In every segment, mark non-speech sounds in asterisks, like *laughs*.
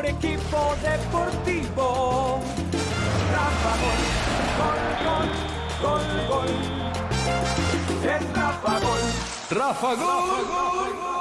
mejor equipo deportivo. Rafa Gol, gol, gol, gol, gol. Es Rafa Gol. Rafa Gol.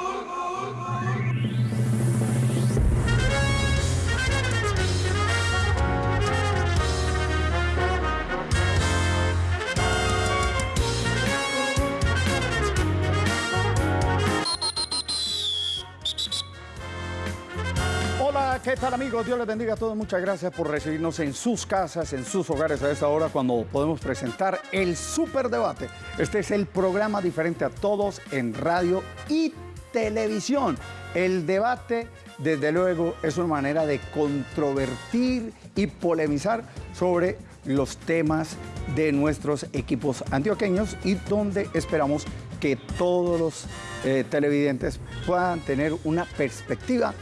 ¿Qué tal amigos? Dios les bendiga a todos. Muchas gracias por recibirnos en sus casas, en sus hogares a esta hora cuando podemos presentar el Superdebate. Este es el programa diferente a todos en radio y televisión. El debate, desde luego, es una manera de controvertir y polemizar sobre los temas de nuestros equipos antioqueños y donde esperamos que todos los eh, televidentes puedan tener una perspectiva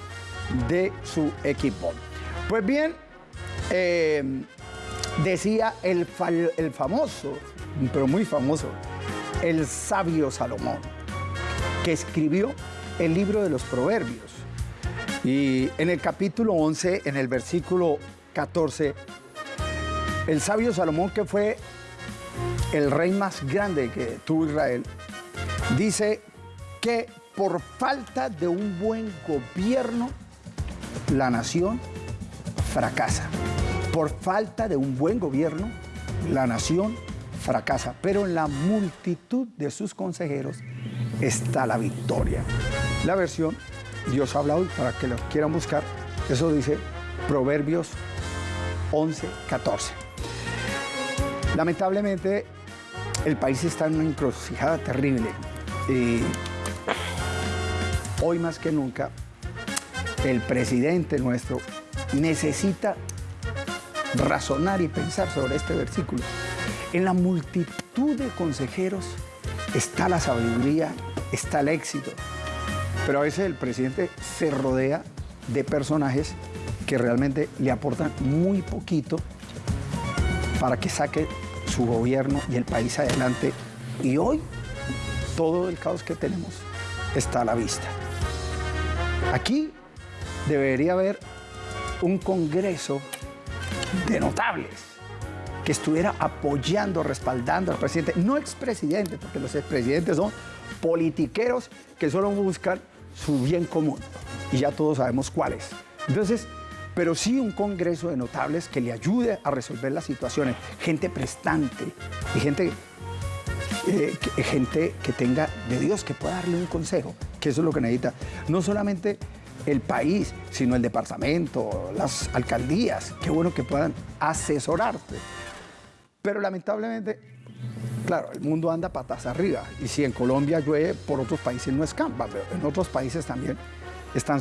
de su equipo. Pues bien, eh, decía el, el famoso, pero muy famoso, el sabio Salomón, que escribió el libro de los proverbios. Y en el capítulo 11, en el versículo 14, el sabio Salomón, que fue el rey más grande que tuvo Israel, dice que por falta de un buen gobierno, la nación fracasa. Por falta de un buen gobierno, la nación fracasa. Pero en la multitud de sus consejeros está la victoria. La versión Dios habla hoy para que lo quieran buscar. Eso dice Proverbios 11, 14. Lamentablemente, el país está en una encrucijada terrible. Y hoy más que nunca, el presidente nuestro necesita razonar y pensar sobre este versículo. En la multitud de consejeros está la sabiduría, está el éxito. Pero a veces el presidente se rodea de personajes que realmente le aportan muy poquito para que saque su gobierno y el país adelante. Y hoy todo el caos que tenemos está a la vista. Aquí debería haber un congreso de notables que estuviera apoyando, respaldando al presidente, no expresidente, porque los expresidentes son politiqueros que solo buscan su bien común y ya todos sabemos cuáles. Entonces, pero sí un congreso de notables que le ayude a resolver las situaciones, gente prestante y gente eh, que- gente que tenga de Dios, que pueda darle un consejo, que eso es lo que necesita. No solamente el país, sino el departamento, las alcaldías, qué bueno que puedan asesorarte. Pero lamentablemente, claro, el mundo anda patas arriba. Y si en Colombia llueve, por otros países no escampa, pero en otros países también están,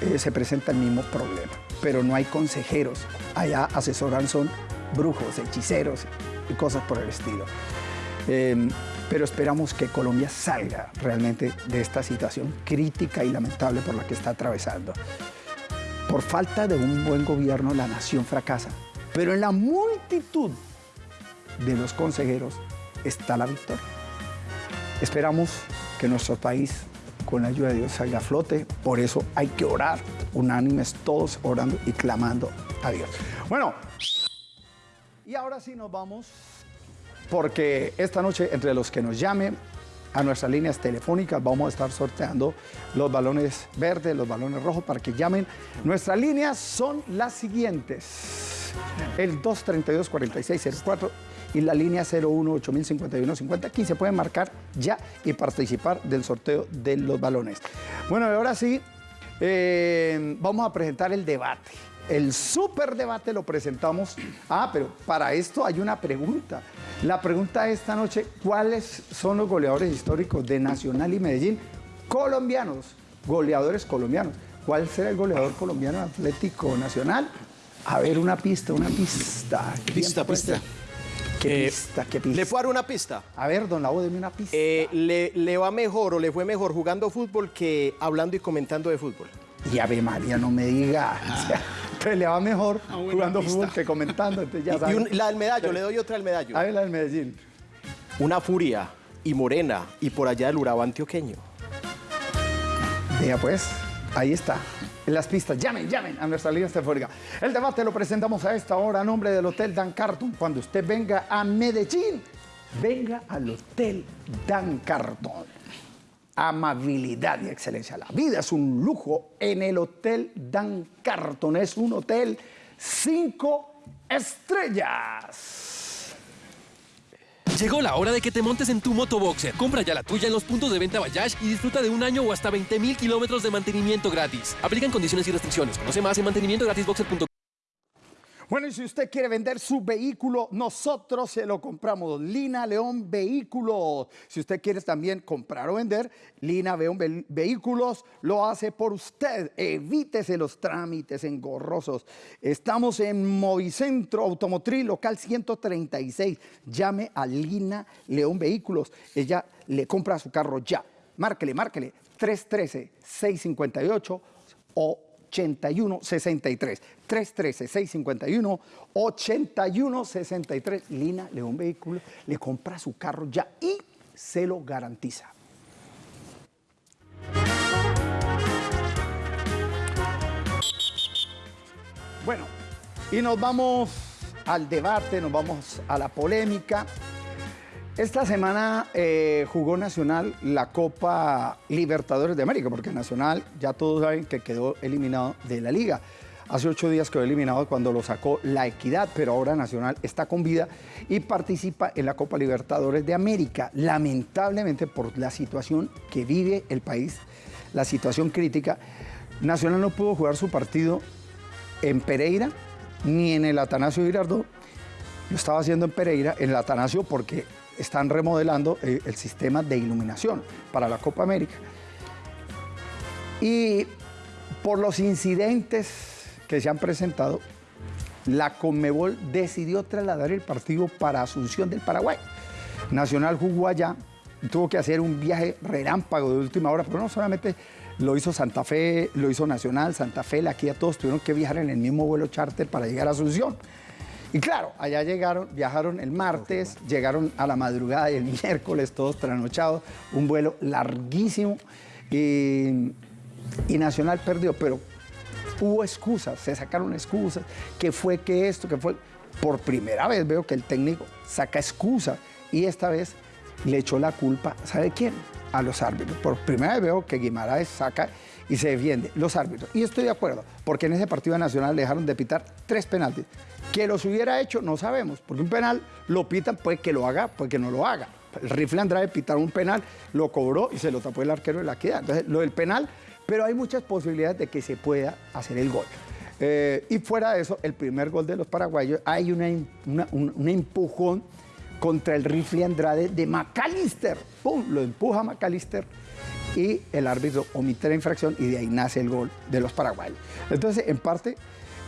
eh, se presenta el mismo problema. Pero no hay consejeros. Allá asesoran son brujos, hechiceros y cosas por el estilo. Eh, pero esperamos que Colombia salga realmente de esta situación crítica y lamentable por la que está atravesando. Por falta de un buen gobierno, la nación fracasa. Pero en la multitud de los consejeros está la victoria. Esperamos que nuestro país, con la ayuda de Dios, salga a flote. Por eso hay que orar, unánimes, todos orando y clamando a Dios. Bueno, y ahora sí nos vamos, porque esta noche, entre los que nos llamen a nuestras líneas telefónicas, vamos a estar sorteando los balones verdes, los balones rojos, para que llamen. Nuestras líneas son las siguientes. El 232-4604 y la línea 01-8051-50. Aquí se pueden marcar ya y participar del sorteo de los balones. Bueno, ahora sí, eh, vamos a presentar el debate. El super debate lo presentamos. Ah, pero para esto hay una pregunta. La pregunta esta noche, ¿cuáles son los goleadores históricos de Nacional y Medellín colombianos? Goleadores colombianos. ¿Cuál será el goleador colombiano de Atlético Nacional? A ver, una pista, una pista. Pista, pista. ¿Qué Eh, pista, qué pista? Le puedo dar una pista. A ver, don Lavo, deme una pista. Eh, le, le va mejor o le fue mejor jugando fútbol que hablando y comentando de fútbol. Y Ave María, no me diga. O *laughs* entonces le va mejor Ah, jugando pista. fútbol que comentando. Entonces ya Y- y sabe. un- la del medallo, le doy otra al medallo. A ver, la del Medellín. Una furia y morena y por allá del Urabá antioqueño. Diga pues. Ahí está. En las pistas. Llamen, llamen a nuestra línea telefónica. El debate lo presentamos a esta hora a nombre del Hotel Dan Carton. Cuando usted venga a Medellín, venga al Hotel Dan Carton. Amabilidad y excelencia. La vida es un lujo en el Hotel Dan Carton. Es un hotel cinco estrellas. Llegó la hora de que te montes en tu motoboxer. Compra ya la tuya en los puntos de venta Bayash y disfruta de un año o hasta 20 mil kilómetros de mantenimiento gratis. Aplican condiciones y restricciones. Conoce más en mantenimientogratisboxer.com. Bueno, y si usted quiere vender su vehículo, nosotros se lo compramos. Lina León Vehículos. Si usted quiere también comprar o vender, Lina León Ve- Vehículos lo hace por usted. Evítese los trámites engorrosos. Estamos en Movicentro Automotriz, local 136. Llame a Lina León Vehículos. Ella le compra su carro ya. Márquele, márquele. 313-658 o 8163 313 651 8163 Lina León Vehículo le compra su carro ya y se lo garantiza. Bueno, y nos vamos al debate, nos vamos a la polémica. Esta semana eh, jugó Nacional la Copa Libertadores de América, porque Nacional ya todos saben que quedó eliminado de la liga. Hace ocho días quedó eliminado cuando lo sacó la Equidad, pero ahora Nacional está con vida y participa en la Copa Libertadores de América. Lamentablemente por la situación que vive el país, la situación crítica, Nacional no pudo jugar su partido en Pereira ni en el Atanasio Girardot. Lo estaba haciendo en Pereira, en el Atanasio, porque están remodelando eh, el sistema de iluminación para la Copa América. Y por los incidentes que se han presentado, la Conmebol decidió trasladar el partido para Asunción del Paraguay. Nacional jugó allá, tuvo que hacer un viaje relámpago de última hora, pero no solamente lo hizo Santa Fe, lo hizo Nacional, Santa Fe, la Kia, todos tuvieron que viajar en el mismo vuelo charter para llegar a Asunción. Y claro, allá llegaron, viajaron el martes, llegaron a la madrugada y el *laughs* miércoles, todos trasnochados, un vuelo larguísimo y, y Nacional perdió, pero hubo excusas, se sacaron excusas, que fue que esto, que fue... Por primera vez veo que el técnico saca excusas y esta vez le echó la culpa, ¿sabe quién? A los árbitros. Por primera vez veo que Guimaraes saca y se defiende los árbitros. Y estoy de acuerdo, porque en ese partido nacional le dejaron de pitar tres penaltis. Que los hubiera hecho, no sabemos, porque un penal lo pitan, puede que lo haga, puede que no lo haga. El rifle Andrade pitaron un penal, lo cobró y se lo tapó el arquero de la equidad. Entonces, lo del penal, pero hay muchas posibilidades de que se pueda hacer el gol. Eh, y fuera de eso, el primer gol de los paraguayos, hay un, un empujón contra el rifle Andrade de McAllister. ¡Pum! Lo empuja McAllister y el árbitro omite la infracción y de ahí nace el gol de los paraguayos. Entonces, en parte,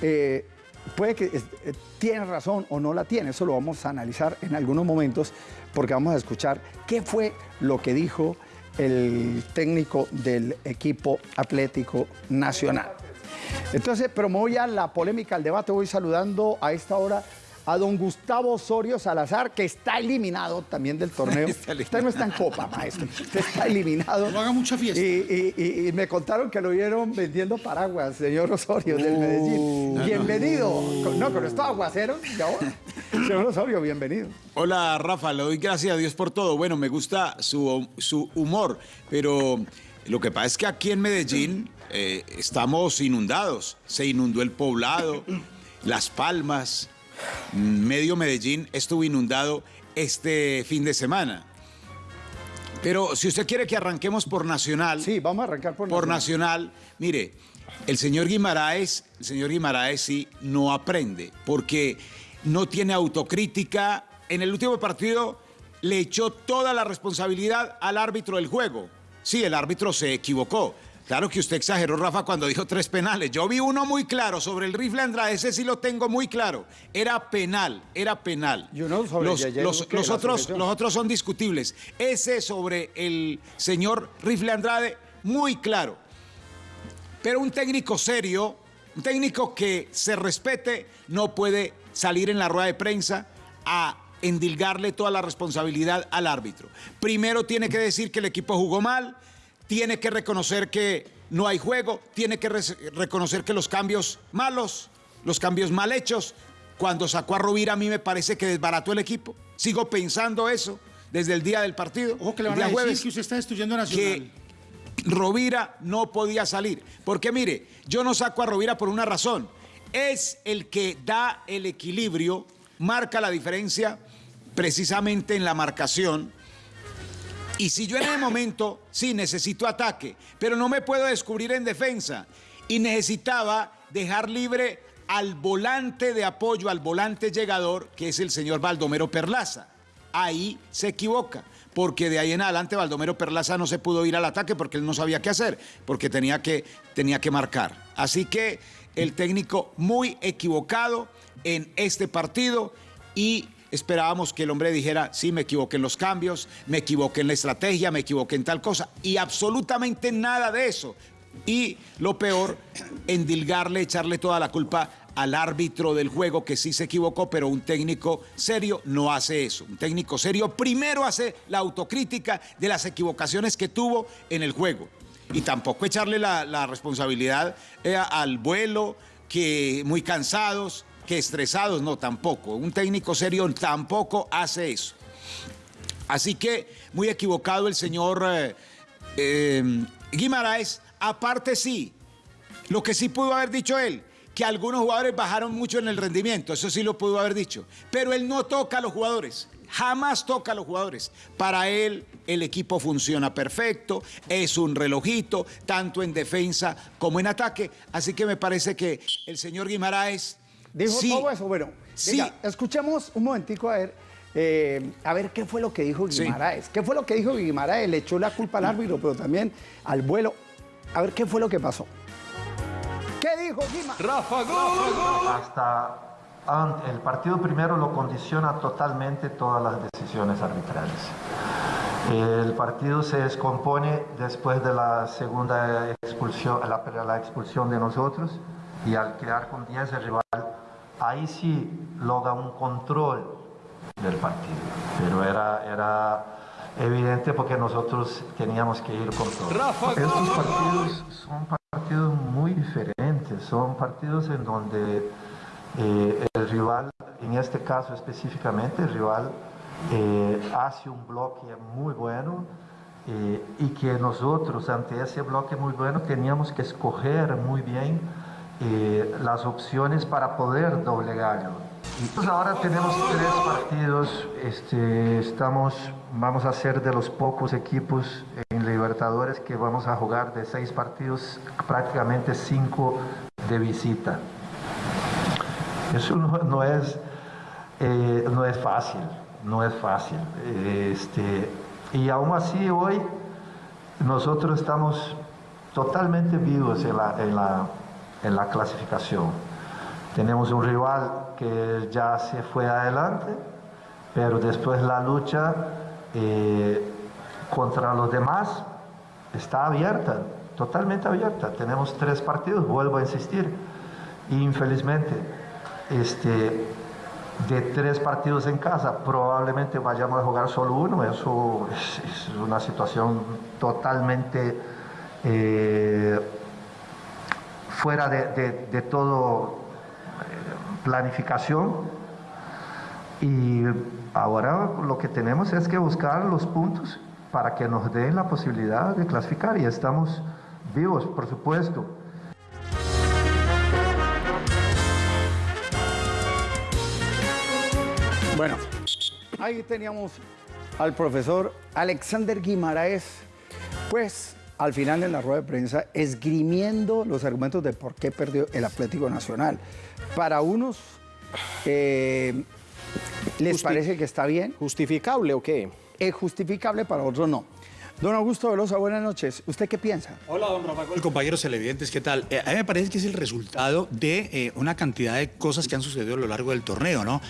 eh, puede que eh, tiene razón o no la tiene, eso lo vamos a analizar en algunos momentos porque vamos a escuchar qué fue lo que dijo el técnico del equipo Atlético Nacional. Entonces, pero me voy la polémica, al debate, voy saludando a esta hora a don Gustavo Osorio Salazar, que está eliminado también del *laughs* torneo. Usted no está en copa, maestro. Usted está eliminado. No haga mucha fiesta. Y, y- y- y me contaron que lo vieron vendiendo paraguas, señor Osorio, del Medellín. bienvenido. No, con estos aguaceros. *laughs* Señor Osorio, bienvenido. Hola Rafa, le doy gracias a Dios por todo. Bueno, me gusta su, su humor, pero lo que pasa es que aquí en Medellín eh, estamos inundados. Se inundó el poblado, Las Palmas, medio Medellín estuvo inundado este fin de semana. Pero si usted quiere que arranquemos por Nacional, Sí, vamos a arrancar por, por Nacional. Nacional, mire, el señor Guimaraes, el señor Guimaraes sí no aprende, porque no tiene autocrítica. En el último partido le echó toda la responsabilidad al árbitro del juego. Sí, el árbitro se equivocó. Claro que usted exageró, Rafa, cuando dijo tres penales. Yo vi uno muy claro sobre el rifle Andrade, ese sí lo tengo muy claro. Era penal, era penal. Y uno sobre los, Yeye los- otros, los otros son discutibles. Ese sobre el señor Rifle Andrade, muy claro. Pero un técnico serio, un técnico que se respete, no puede salir en la rueda de prensa a endilgarle toda la responsabilidad al árbitro. Primero tiene que decir que el equipo jugó mal, tiene que reconocer que no hay juego, tiene que re- reconocer que los cambios malos, los cambios mal hechos, cuando sacó a Rovira a mí me parece que desbarató el equipo. Sigo pensando eso desde el día del partido. Ojo que le van a decir jueves, que usted está destruyendo a Nacional. que Rovira no podía salir. Porque mire, yo no saco a Rovira por una razón. Es el que da el equilibrio, marca la diferencia precisamente en la marcación. Y si yo en el momento, sí, necesito ataque, pero no me puedo descubrir en defensa. Y necesitaba dejar libre al volante de apoyo, al volante llegador, que es el señor Baldomero Perlaza. Ahí se equivoca, porque de ahí en adelante Baldomero Perlaza no se pudo ir al ataque porque él no sabía qué hacer, porque tenía que, tenía que marcar. Así que el técnico muy equivocado en este partido y esperábamos que el hombre dijera, sí, me equivoqué en los cambios, me equivoqué en la estrategia, me equivoqué en tal cosa, y absolutamente nada de eso. Y lo peor, endilgarle, echarle toda la culpa al árbitro del juego que sí se equivocó, pero un técnico serio no hace eso. Un técnico serio primero hace la autocrítica de las equivocaciones que tuvo en el juego. Y tampoco echarle la, responsabilidad eh, al vuelo, que muy cansados, que estresados, no, tampoco. Un técnico serio tampoco hace eso. Así que muy equivocado el señor eh, eh, Guimaraes. Aparte sí, lo que sí pudo haber dicho él, que algunos jugadores bajaron mucho en el rendimiento, eso sí lo pudo haber dicho. Pero él no toca a los jugadores, jamás toca a los jugadores. Para él el equipo funciona perfecto, es un relojito, tanto en defensa como en ataque. Así que me parece que el señor Guimaraes... Dijo sí, todo eso. Bueno, sí. venga, escuchemos un momentico a ver, eh, a ver qué fue lo que dijo Sí. Guimaraes. ¿Qué fue lo que dijo Guimaraes? Le echó la culpa al árbitro, pero también al vuelo. A ver qué fue lo que pasó. ¿Qué dijo Guimaraes? Rafa Gol. hasta el partido primero lo condiciona totalmente todas las decisiones arbitrales. El partido se descompone después de la segunda expulsión, la, la expulsión de nosotros y al quedar con 10 el rival, ahí sí logra un control del partido. Pero era, era evidente porque nosotros teníamos que ir con todo. Rafa Estos partidos son partidos muy diferentes, son partidos en donde eh, el rival, en este caso específicamente, el rival eh, hace un bloque muy bueno eh, y que nosotros ante ese bloque muy bueno teníamos que escoger muy bien eh, las opciones para poder doblegarlo. Y pues ahora tenemos tres partidos, este, estamos, vamos a ser de los pocos equipos en Libertadores que vamos a jugar de seis partidos, prácticamente cinco de visita. Eso no, es, eh, no es fácil, no es fácil. Este, y aún así hoy nosotros estamos totalmente vivos en la, en la clasificación. Tenemos un rival que ya se fue adelante, pero después la lucha eh, contra los demás está abierta, totalmente abierta. Tenemos tres partidos, vuelvo a insistir. Infelizmente, este, de tres partidos en casa, probablemente vayamos a jugar solo uno. Eso es, una situación totalmente eh, fuera de, de, todo eh, planificación. Y ahora lo que tenemos es que buscar los puntos para que nos den la posibilidad de clasificar y estamos vivos, por supuesto. Bueno, ahí teníamos al profesor Alexander Guimaraes, pues al final de la rueda de prensa esgrimiendo los argumentos de por qué perdió el Atlético Nacional. Para unos eh, les Justi- parece que está bien, ¿Justificable o qué? es justificable, para otros no. Don Augusto Velosa, buenas noches. ¿Usted qué piensa? Hola, don Rafa Gol, compañeros televidentes, ¿qué tal? Eh, a mí me parece que es el resultado de eh, una cantidad de cosas que han sucedido a lo largo del torneo, ¿no?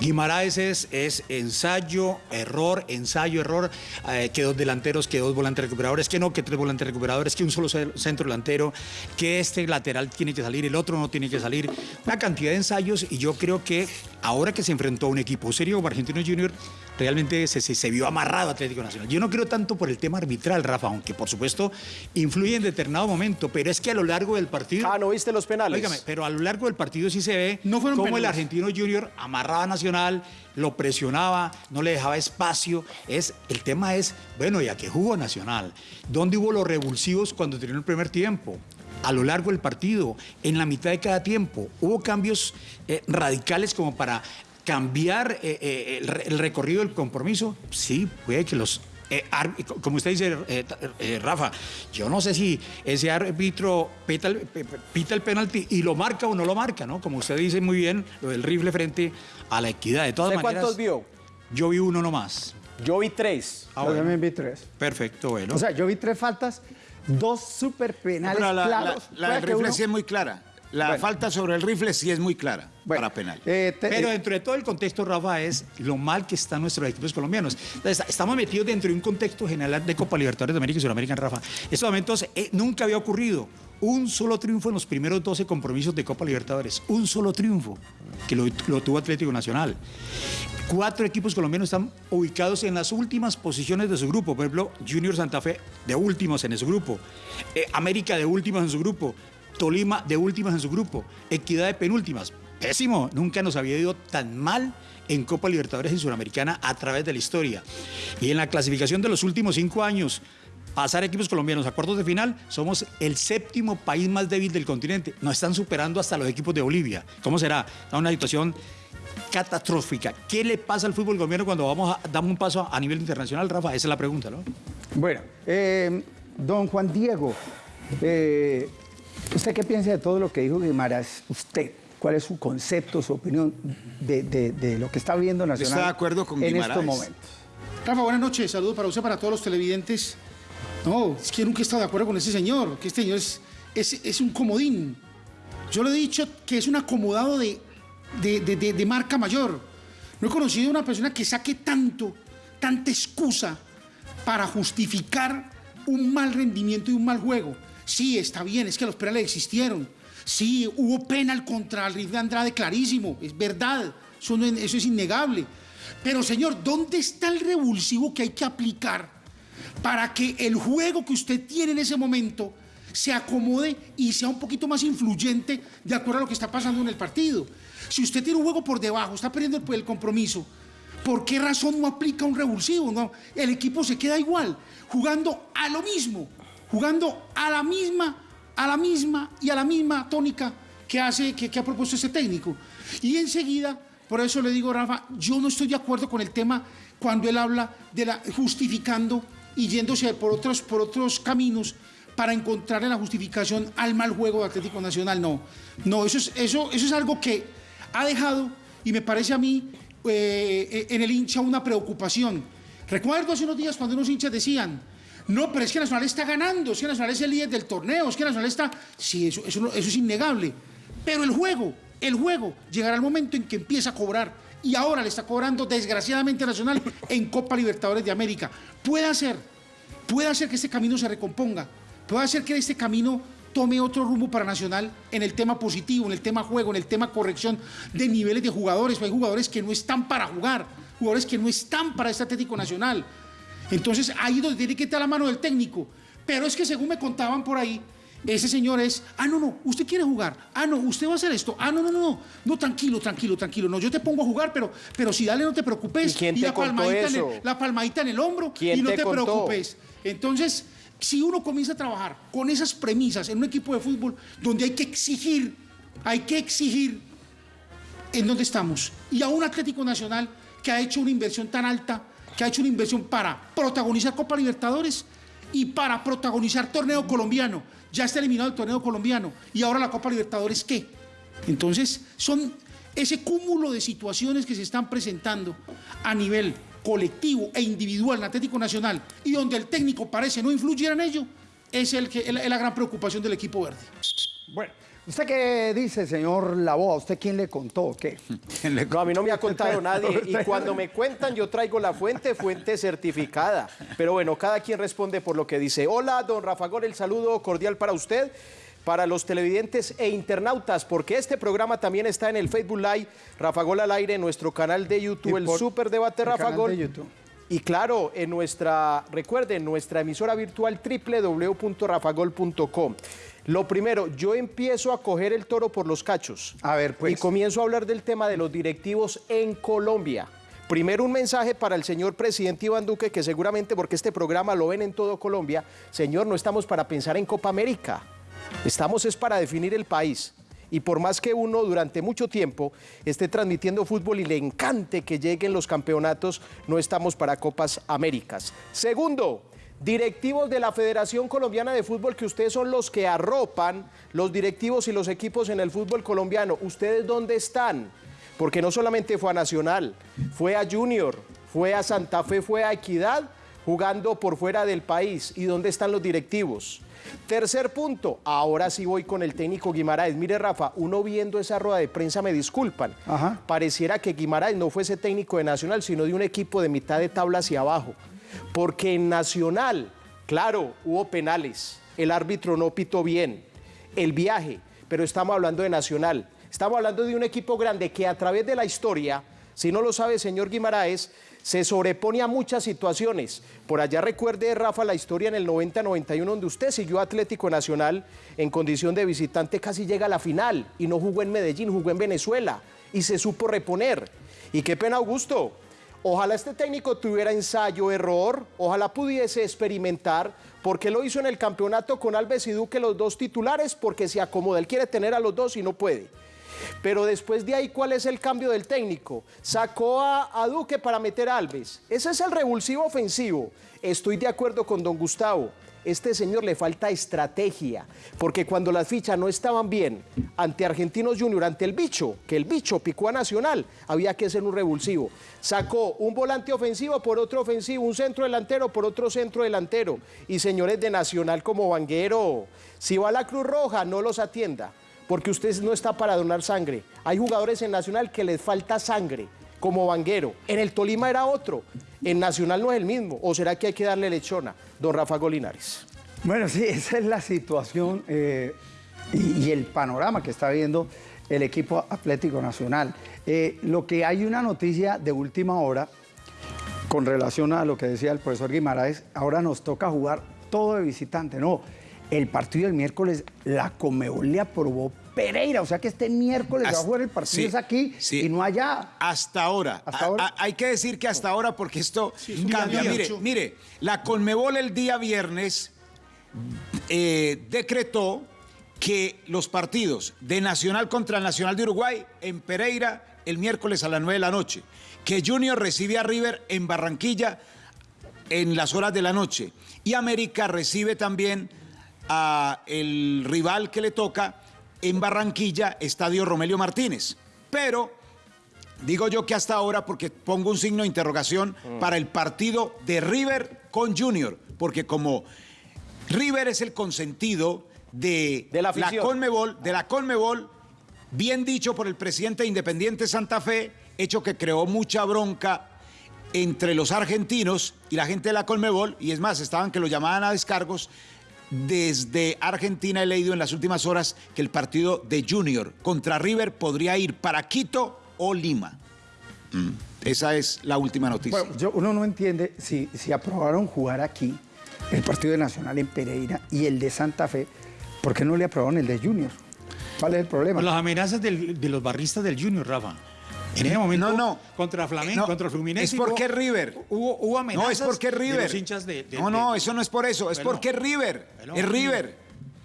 Guimaraes es, ensayo, error, ensayo, error, eh, que dos delanteros, que dos volantes recuperadores, que no, que tres volantes recuperadores, que un solo ce- centro delantero, que este lateral tiene que salir, el otro no tiene que salir. Una cantidad de ensayos y yo creo que ahora que se enfrentó a un equipo serio como Argentino Junior, realmente se, se, se vio amarrado Atlético Nacional. Yo no creo tanto por el tema arbitral, Rafa, aunque por supuesto influye en determinado momento, pero es que a lo largo del partido... Ah, ¿no viste los penales? Óigame, pero a lo largo del partido sí se ve No fueron cómo el argentino Junior amarraba a Nacional, lo presionaba, no le dejaba espacio. Es, el tema es, bueno, ¿y a qué jugó Nacional? ¿Dónde hubo los revulsivos cuando terminó el primer tiempo? A lo largo del partido, en la mitad de cada tiempo, hubo cambios eh, radicales como para cambiar eh, eh, el, re- el recorrido del compromiso. Sí, puede que los eh, como usted dice, eh, eh, Rafa, yo no sé si ese árbitro pita el, pita penalti y lo marca o no lo marca, ¿no? Como usted dice muy bien, lo del rifle frente a la equidad. De todas ¿Usted maneras, cuántos vio? Yo vi uno nomás. Yo vi tres. Ah, Yo bueno. también vi tres. Perfecto, bueno. O sea, yo vi tres faltas, dos super penales Pero la, la- claros. la del que rifle uno- sí es muy clara. La Bueno. falta sobre el rifle sí es muy clara Bueno, para penal. eh, te- Pero eh, dentro de todo el contexto, Rafa, es lo mal que están nuestros equipos colombianos. Entonces, estamos metidos dentro de un contexto general de Copa Libertadores de América y Sudamérica en Rafa. Estos momentos eh, nunca había ocurrido un solo triunfo en los primeros 12 compromisos de Copa Libertadores. Un solo triunfo que lo, lo tuvo Atlético Nacional. Cuatro equipos colombianos están ubicados en las últimas posiciones de su grupo. Por ejemplo, Junior Santa Fe de últimos en su grupo. Eh, América de últimos en su grupo. Tolima de últimas en su grupo. Equidad de penúltimas. Pésimo. Nunca nos había ido tan mal en Copa Libertadores y Suramericana a través de la historia. Y en la clasificación de los últimos cinco años, pasar equipos colombianos a cuartos de final, somos el séptimo país más débil del continente. Nos están superando hasta los equipos de Bolivia. ¿Cómo será? Está una situación catastrófica. ¿Qué le pasa al fútbol colombiano cuando vamos damos un paso a nivel internacional, Rafa? Esa es la pregunta, ¿no? Bueno, eh, don Juan Diego, eh, ¿usted qué piensa de todo lo que dijo Guimaras? ¿Usted cuál es su concepto, su opinión de, de- de lo que está viendo Nacional ¿Está de acuerdo con en Guimaraes? estos momentos? Rafa, buenas noches. Saludos para usted, para todos los televidentes. No, es que nunca he estado de acuerdo con ese señor, que este señor es, es, es un comodín. Yo le he dicho que es un acomodado de, de, de- de- de marca mayor. No he conocido a una persona que saque tanto, tanta excusa para justificar un mal rendimiento y un mal juego. Sí, está bien, es que los penales existieron. Sí, hubo penal contra el Rifle Andrade clarísimo, es verdad, eso es innegable. Pero señor, ¿dónde está el revulsivo que hay que aplicar para que el juego que usted tiene en ese momento se acomode y sea un poquito más influyente de acuerdo a lo que está pasando en el partido? Si usted tiene un juego por debajo, está perdiendo el, el compromiso, ¿por qué razón no aplica un revulsivo? No, el equipo se queda igual, jugando a lo mismo, jugando a la misma, a la misma y a la misma tónica que hace, que, que ha propuesto ese técnico. Y enseguida, por eso le digo, Rafa, yo no estoy de acuerdo con el tema cuando él habla de la justificando y yéndose por otros, por otros caminos para encontrarle la justificación al mal juego de Atlético Nacional. No, no, eso es, eso, eso es algo que ha dejado, y me parece a mí, eh, en el hincha una preocupación. Recuerdo hace unos días cuando unos hinchas decían, no, pero es que Nacional está ganando, es que Nacional es el líder del torneo, es que Nacional está... Sí, eso, es innegable. Pero el juego, el juego, llegará el momento en que empieza a cobrar. Y ahora le está cobrando desgraciadamente Nacional en Copa Libertadores de América. Puede ser, puede hacer que este camino se recomponga, puede hacer que este camino tome otro rumbo para Nacional en el tema positivo, en el tema juego, en el tema corrección de niveles de jugadores. Hay jugadores que no están para jugar, jugadores que no están para este Atlético Nacional. Entonces ahí es donde tiene que estar la mano del técnico. Pero es que según me contaban por ahí, ese señor es, ah, no, no, usted quiere jugar, ah, no, usted va a hacer esto, ah, no, no, no, no, no, tranquilo, tranquilo, tranquilo, no, yo te pongo a jugar, pero, pero si dale, no te preocupes. ¿Y quién te la, contó palmadita en el, la palmadita en el hombro ¿Quién y no te preocupes. Entonces, si uno comienza a trabajar con esas premisas en un equipo de fútbol donde hay que exigir, hay que exigir en dónde estamos. Y a un Atlético Nacional que ha hecho una inversión tan alta, que ha hecho una inversión para protagonizar Copa Libertadores y para protagonizar torneo colombiano. Ya está eliminado el torneo colombiano. Y ahora la Copa Libertadores, ¿qué? Entonces, son ese cúmulo de situaciones que se están presentando a nivel colectivo e individual en Atlético Nacional y donde el técnico parece no influir en ello, es, el que, es la- gran preocupación del equipo verde. Bueno, ¿usted qué dice, señor Laboa? ¿Usted quién le contó o qué? *laughs* No, a mí no me ha contado nadie. *laughs* Y cuando me cuentan, yo traigo la fuente, fuente certificada. Pero bueno, cada quien responde por lo que dice. Hola, don Rafa Gol, el saludo cordial para usted, para los televidentes e internautas, porque este programa también está en el Facebook Live, Rafa Gol al aire, en nuestro canal de YouTube, el Super Debate el Rafa canal Gol. de YouTube. Y claro, en nuestra, recuerden, nuestra emisora virtual www.rafagol.com. Lo primero, yo empiezo a coger el toro por los cachos. A ver, pues. Y comienzo a hablar del tema de los directivos en Colombia. Primero un mensaje para el señor presidente Iván Duque, que seguramente porque este programa lo ven en todo Colombia, señor, no estamos para pensar en Copa América, estamos es para definir el país. Y por más que uno durante mucho tiempo esté transmitiendo fútbol y le encante que lleguen los campeonatos, no estamos para Copas Américas. Segundo, directivos de la Federación Colombiana de Fútbol, que ustedes son los que arropan los directivos y los equipos en el fútbol colombiano. ¿Ustedes dónde están? Porque no solamente fue a Nacional, fue a Junior, fue a Santa Fe, fue a Equidad, jugando por fuera del país. ¿Y dónde están los directivos? Tercer punto, ahora sí voy con el técnico Guimaraes. Mire, Rafa, uno viendo esa rueda de prensa, me disculpan, Ajá. pareciera que Guimaraes no fuese técnico de Nacional, sino de un equipo de mitad de tabla hacia abajo. Porque en Nacional, claro, hubo penales, el árbitro no pitó bien, el viaje, pero estamos hablando de Nacional. Estamos hablando de un equipo grande que a través de la historia, si no lo sabe, señor Guimaraes, se sobrepone a muchas situaciones. Por allá recuerde, Rafa, la historia en el 90-91, donde usted siguió Atlético Nacional en condición de visitante, casi llega a la final y no jugó en Medellín, jugó en Venezuela y se supo reponer. Y qué pena, Augusto. Ojalá este técnico tuviera ensayo, error, ojalá pudiese experimentar, porque lo hizo en el campeonato con Alves y Duque, los dos titulares, porque se acomoda. Él quiere tener a los dos y no puede. Pero después de ahí, ¿cuál es el cambio del técnico? Sacó a, a, Duque para meter a Alves. Ese es el revulsivo ofensivo. Estoy de acuerdo con don Gustavo. Este señor le falta estrategia, porque cuando las fichas no estaban bien ante Argentinos Junior, ante el bicho, que el bicho picó a Nacional, había que hacer un revulsivo. Sacó un volante ofensivo por otro ofensivo, un centro delantero por otro centro delantero. Y señores de Nacional como Vanguero, si va a la Cruz Roja, no los atienda porque usted no está para donar sangre. Hay jugadores en Nacional que les falta sangre, como Vanguero. En el Tolima era otro, en Nacional no es el mismo. ¿O será que hay que darle lechona, don Rafa Golinares? Bueno, sí, esa es la situación eh, y, el panorama que está viendo el equipo Atlético Nacional. Eh, lo que hay una noticia de última hora con relación a lo que decía el profesor Guimaraes, ahora nos toca jugar todo de visitante, no el partido del miércoles, la Comebol le aprobó Pereira, o sea que este miércoles hasta, va a jugar el partido sí, es aquí sí. y no allá. Hasta ahora. Hasta ahora. A, a, hay que decir que hasta ahora porque esto sí, cambia. Mire, mire, la Conmebol el día viernes eh, decretó que los partidos de Nacional contra el Nacional de Uruguay en Pereira el miércoles a las 9 de la noche, que Junior recibe a River en Barranquilla en las horas de la noche y América recibe también a el rival que le toca en Barranquilla, Estadio Romelio Martínez. Pero digo yo que hasta ahora, porque pongo un signo de interrogación mm. para el partido de River con Junior, porque como River es el consentido de, de la, la, Conmebol, de la Conmebol, bien dicho por el presidente de Independiente Santa Fe, hecho que creó mucha bronca entre los argentinos y la gente de la Conmebol, y es más, estaban que lo llamaban a descargos, desde Argentina he leído en las últimas horas que el partido de Junior contra River podría ir para Quito o Lima. Mm. Esa es la última noticia. Bueno, yo, uno no entiende si, si aprobaron jugar aquí el partido de Nacional en Pereira y el de Santa Fe, ¿por qué no le aprobaron el de Junior? ¿Cuál es el problema? Las amenazas del, de los barristas del Junior, Rafa. En ese momento, no, no. contra Flamengo, no, contra Fluminense. Es porque hubo, River. Hubo, hubo amenazas no, es porque River. de los hinchas de, de no, no, eso no es por eso. Es Bueno. porque River. Bueno, es River.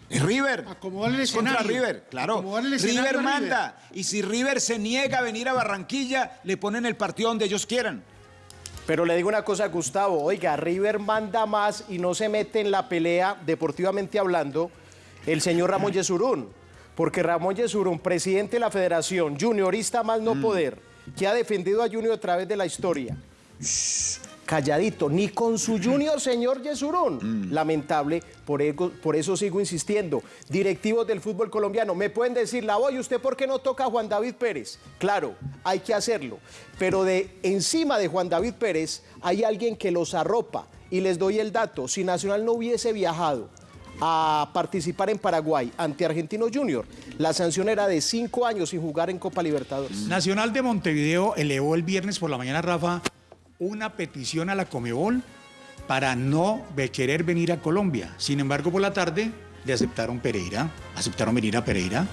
Es River. Acomodar el Es contra escenario. River, claro. El escenario River a River. manda. Y si River se niega a venir a Barranquilla, le ponen el partido donde ellos quieran. Pero le digo una cosa, Gustavo, oiga, River manda más y no se mete en la pelea, deportivamente hablando, el señor Ramón Yesurún. Porque Ramón Yesurún, presidente de la federación, juniorista más no poder, que ha defendido a Junior a través de la historia. Shh, calladito, ni con su Junior, señor Yesurún. Lamentable, por, ego- por eso sigo insistiendo. Directivos del fútbol colombiano, me pueden decir, la voy, ¿usted por qué no toca a Juan David Pérez? Claro, hay que hacerlo. Pero de encima de Juan David Pérez hay alguien que los arropa. Y les doy el dato, si Nacional no hubiese viajado a participar en Paraguay ante Argentinos Junior, la sanción era de cinco años sin jugar en Copa Libertadores. Nacional de Montevideo elevó el viernes por la mañana, Rafa, una petición a la Comebol para no querer venir a Colombia. Sin embargo, por la tarde le aceptaron Pereira, aceptaron venir a Pereira.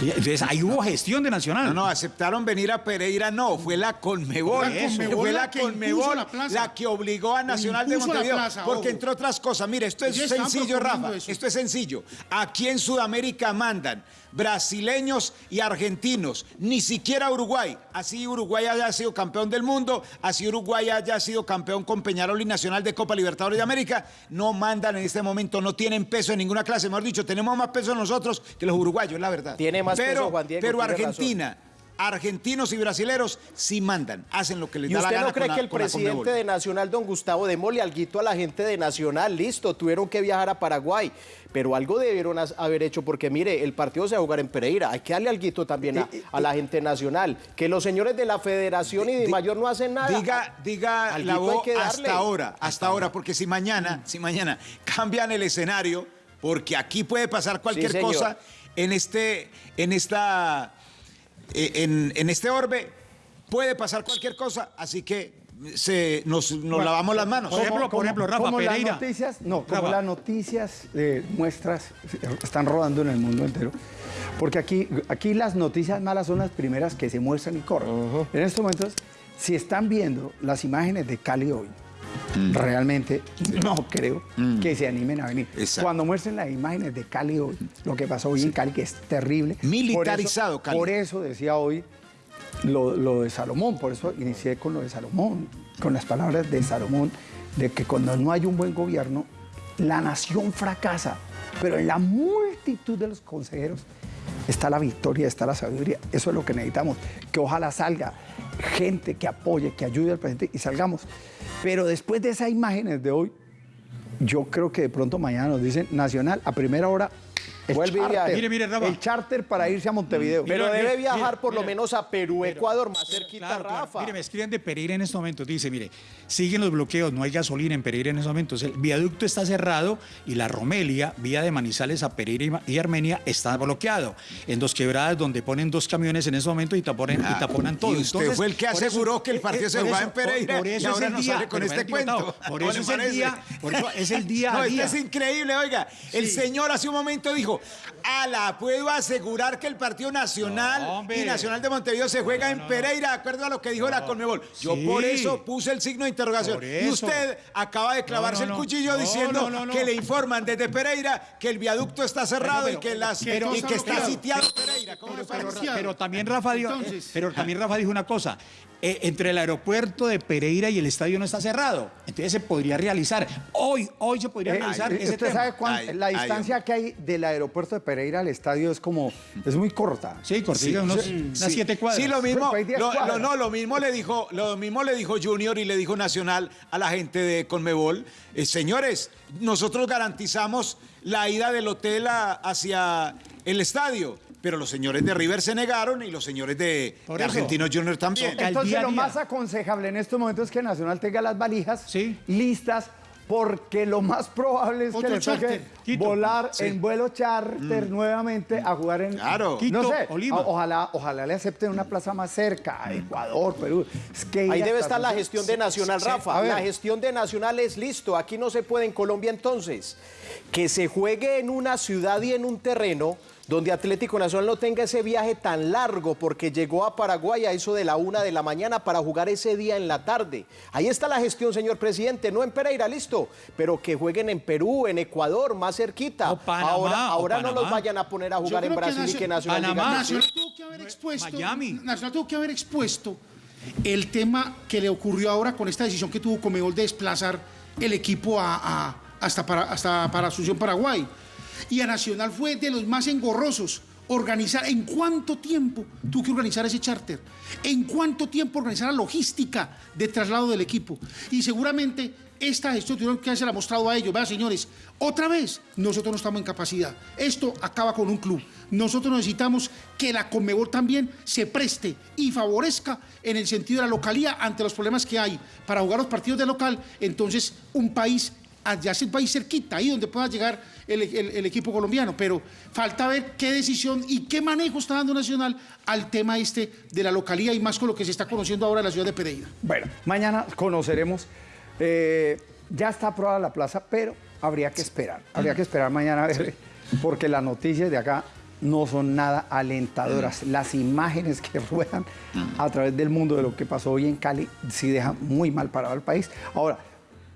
Entonces ahí hubo gestión de Nacional. No, no, aceptaron venir a Pereira, no, fue la Conmebol. La Conmebol fue la Conmebol la plaza. la que obligó a Nacional de Montevideo. plaza, porque ojo. entre otras cosas, mire, esto es sencillo, Rafa, eso. esto es sencillo. Aquí en Sudamérica mandan brasileños y argentinos, ni siquiera Uruguay. Así Uruguay haya sido campeón del mundo, así Uruguay haya sido campeón con Peñarol y Nacional de Copa Libertadores de América, no mandan en este momento, no tienen peso en ninguna clase. Mejor dicho, tenemos más peso nosotros que los uruguayos, la verdad. Tiene más pero, peso, Juan Diego, Pero tiene razón. Argentina, argentinos y brasileros sí mandan, hacen lo que les ¿Y da la usted gana no cree la- que el presidente de Nacional, don Gustavo, démosle alguito a la gente de Nacional? Listo, tuvieron que viajar a Paraguay, pero algo debieron haber hecho porque, mire, el partido se va a jugar en Pereira. Hay que darle alguito también a, a la gente nacional. Que los señores de la Federación y de Mayor no hacen nada. Diga, diga la voz hasta ahora, hasta ahora, porque si mañana, si mañana cambian el escenario, porque aquí puede pasar cualquier cosa en este, en esta, eh, en, en este orbe, puede pasar cualquier cosa, así que se, nos, nos lavamos las manos. Por ejemplo, por ejemplo, Rafa como Pereira. las noticias, no, como Rafa. las noticias eh, muestras están rodando en el mundo entero. Porque aquí, aquí las noticias malas son las primeras que se muestran y corren. En estos momentos, si están viendo las imágenes de Cali hoy, realmente no creo que se animen a venir. Exacto. Cuando muestren las imágenes de Cali hoy, lo que pasó hoy en Cali, que es terrible. Militarizado por eso, Cali. Por eso decía hoy lo, lo de Salomón, por eso inicié con lo de Salomón, con las palabras de Salomón, de que cuando no hay un buen gobierno, la nación fracasa, pero en la multitud de los consejeros está la victoria, está la sabiduría. Eso es lo que necesitamos, que ojalá salga gente que apoye, que ayude al presidente y salgamos. Pero después de esas imágenes de hoy, yo creo que de pronto mañana nos dicen Nacional a primera hora. El Vuelve charter, Mire, mire, Rafa. el charter para irse a Montevideo. Pero debe viajar por lo menos a Perú, Ecuador, más cerquita, Claro, claro. Rafa. Mire, me escriben de Pereira en estos momentos. Dice, mire, siguen los bloqueos, no hay gasolina en Pereira en estos momentos. El viaducto está cerrado y la Romelia, vía de Manizales a Pereira y Armenia, está bloqueado. En dos quebradas donde ponen dos camiones en estos momentos y taponen, y taponan todo. y usted fue el que aseguró que el partido se jugaba eso- en Pereira por- por y eso es ahora el nos día- sale con este cuento. Por ¿No eso es el día, por eso es el día *laughs* No, a esto día. es increíble, oiga. El señor hace un momento dijo, ala, puedo asegurar que el partido nacional No, y Nacional de Montevideo se juega en Pereira, de acuerdo a lo que dijo la Conmebol. Yo Sí. por eso puse el signo de interrogación. Y usted acaba de clavarse el cuchillo diciendo que le informan desde Pereira que el viaducto está cerrado y que, las, pero- y que está sitiado Pereira. ¿Cómo le pero- parece? Pero también Rafa dijo, Entonces- pero también Rafa dijo una cosa. Eh, entre el aeropuerto de Pereira y el estadio no está cerrado. Entonces se podría realizar. Hoy, hoy se podría Eh, realizar eh, ese ¿Usted tema. sabe cuán- Ay, la ay, distancia que hay del aeropuerto de Pereira al estadio es como, es muy corta. Sí, cortilla, unos, unas Sí, siete cuadras. Sí, lo mismo. Pues, hay diez lo, no, lo mismo le dijo, lo mismo le dijo Junior y le dijo Nacional a la gente de Conmebol. Eh, señores, nosotros garantizamos la ida del hotel a- hacia el estadio. Pero los señores de River se negaron y los señores de, de. Argentinos Junior también. Entonces día a lo día. más aconsejable en estos momentos es que Nacional tenga las valijas Sí. listas porque lo más probable es que le toque. Quito. volar Sí. en vuelo charter nuevamente a jugar en Claro. no sé, ojalá, ojalá le acepten una plaza más cerca, Ecuador, Perú. Es que Ahí debe estar la gestión de Nacional, Sí. Rafa. A. La gestión de Nacional es listo. Aquí no se puede en Colombia entonces. Que se juegue en una ciudad y en un terreno donde Atlético Nacional no tenga ese viaje tan largo porque llegó a Paraguay a eso de la una de la mañana para jugar ese día en la tarde. Ahí está la gestión, señor presidente. No en Pereira, listo. Pero que jueguen en Perú, en Ecuador, más cerquita. O Panamá, ahora o no los vayan a poner a jugar en creo que Brasil y que Nacional- Panamá. diga tuvo que haber expuesto, Miami. Nacional tuvo que haber expuesto el tema que le ocurrió ahora con esta decisión que tuvo Comebol de desplazar el equipo a, a- hasta, para, hasta para Asunción, Paraguay. Y a Nacional fue de los más engorrosos. Organizar, ¿en cuánto tiempo tuvo que organizar ese charter? ¿En cuánto tiempo organizar la logística de traslado del equipo? Y seguramente esta gestión que haberse mostrado a ellos. Vea, señores, otra vez, nosotros no estamos en capacidad. Esto acaba con un club. Nosotros necesitamos que la Conmebol también se preste y favorezca en el sentido de la localía ante los problemas que hay para jugar los partidos de local. Entonces, un país allá es el país cerquita, ahí donde pueda llegar el, el- el equipo colombiano, pero falta ver qué decisión y qué manejo está dando Nacional al tema este de la localía y más con lo que se está conociendo ahora en la ciudad de Pereira. Bueno, mañana conoceremos. eh, ya está aprobada la plaza, pero habría que esperar. Habría que esperar mañana a ver, porque las noticias de acá no son nada alentadoras. Las imágenes que ruedan a través del mundo de lo que pasó hoy en Cali sí dejan muy mal parado al país. Ahora,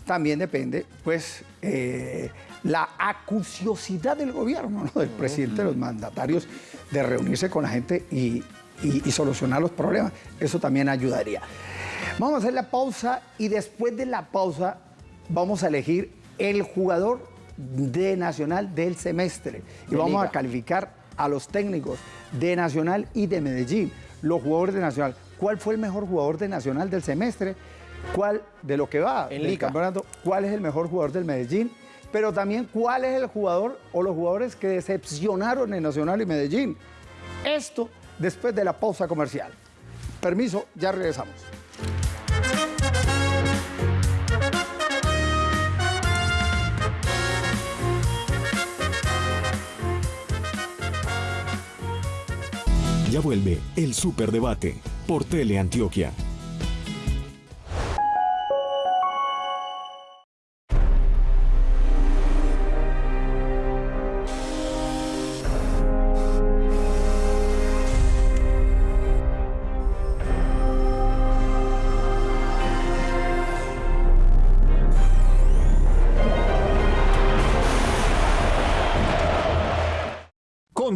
también depende, pues, eh, la acuciosidad del gobierno, ¿no? del presidente, de los mandatarios, de reunirse con la gente y, y- y solucionar los problemas. Eso también ayudaría. Vamos a hacer la pausa y después de la pausa vamos a elegir el jugador de Nacional del semestre. Y De vamos a calificar a los técnicos de Nacional y de Medellín, los jugadores de Nacional. ¿Cuál fue el mejor jugador de Nacional del semestre? ¿Cuál de lo que va En Liga. campeonato? ¿Cuál es el mejor jugador del Medellín? Pero también cuál es el jugador o los jugadores que decepcionaron en Nacional y Medellín. Esto después de la pausa comercial. Permiso, ya regresamos. Ya vuelve el Superdebate por Teleantioquia.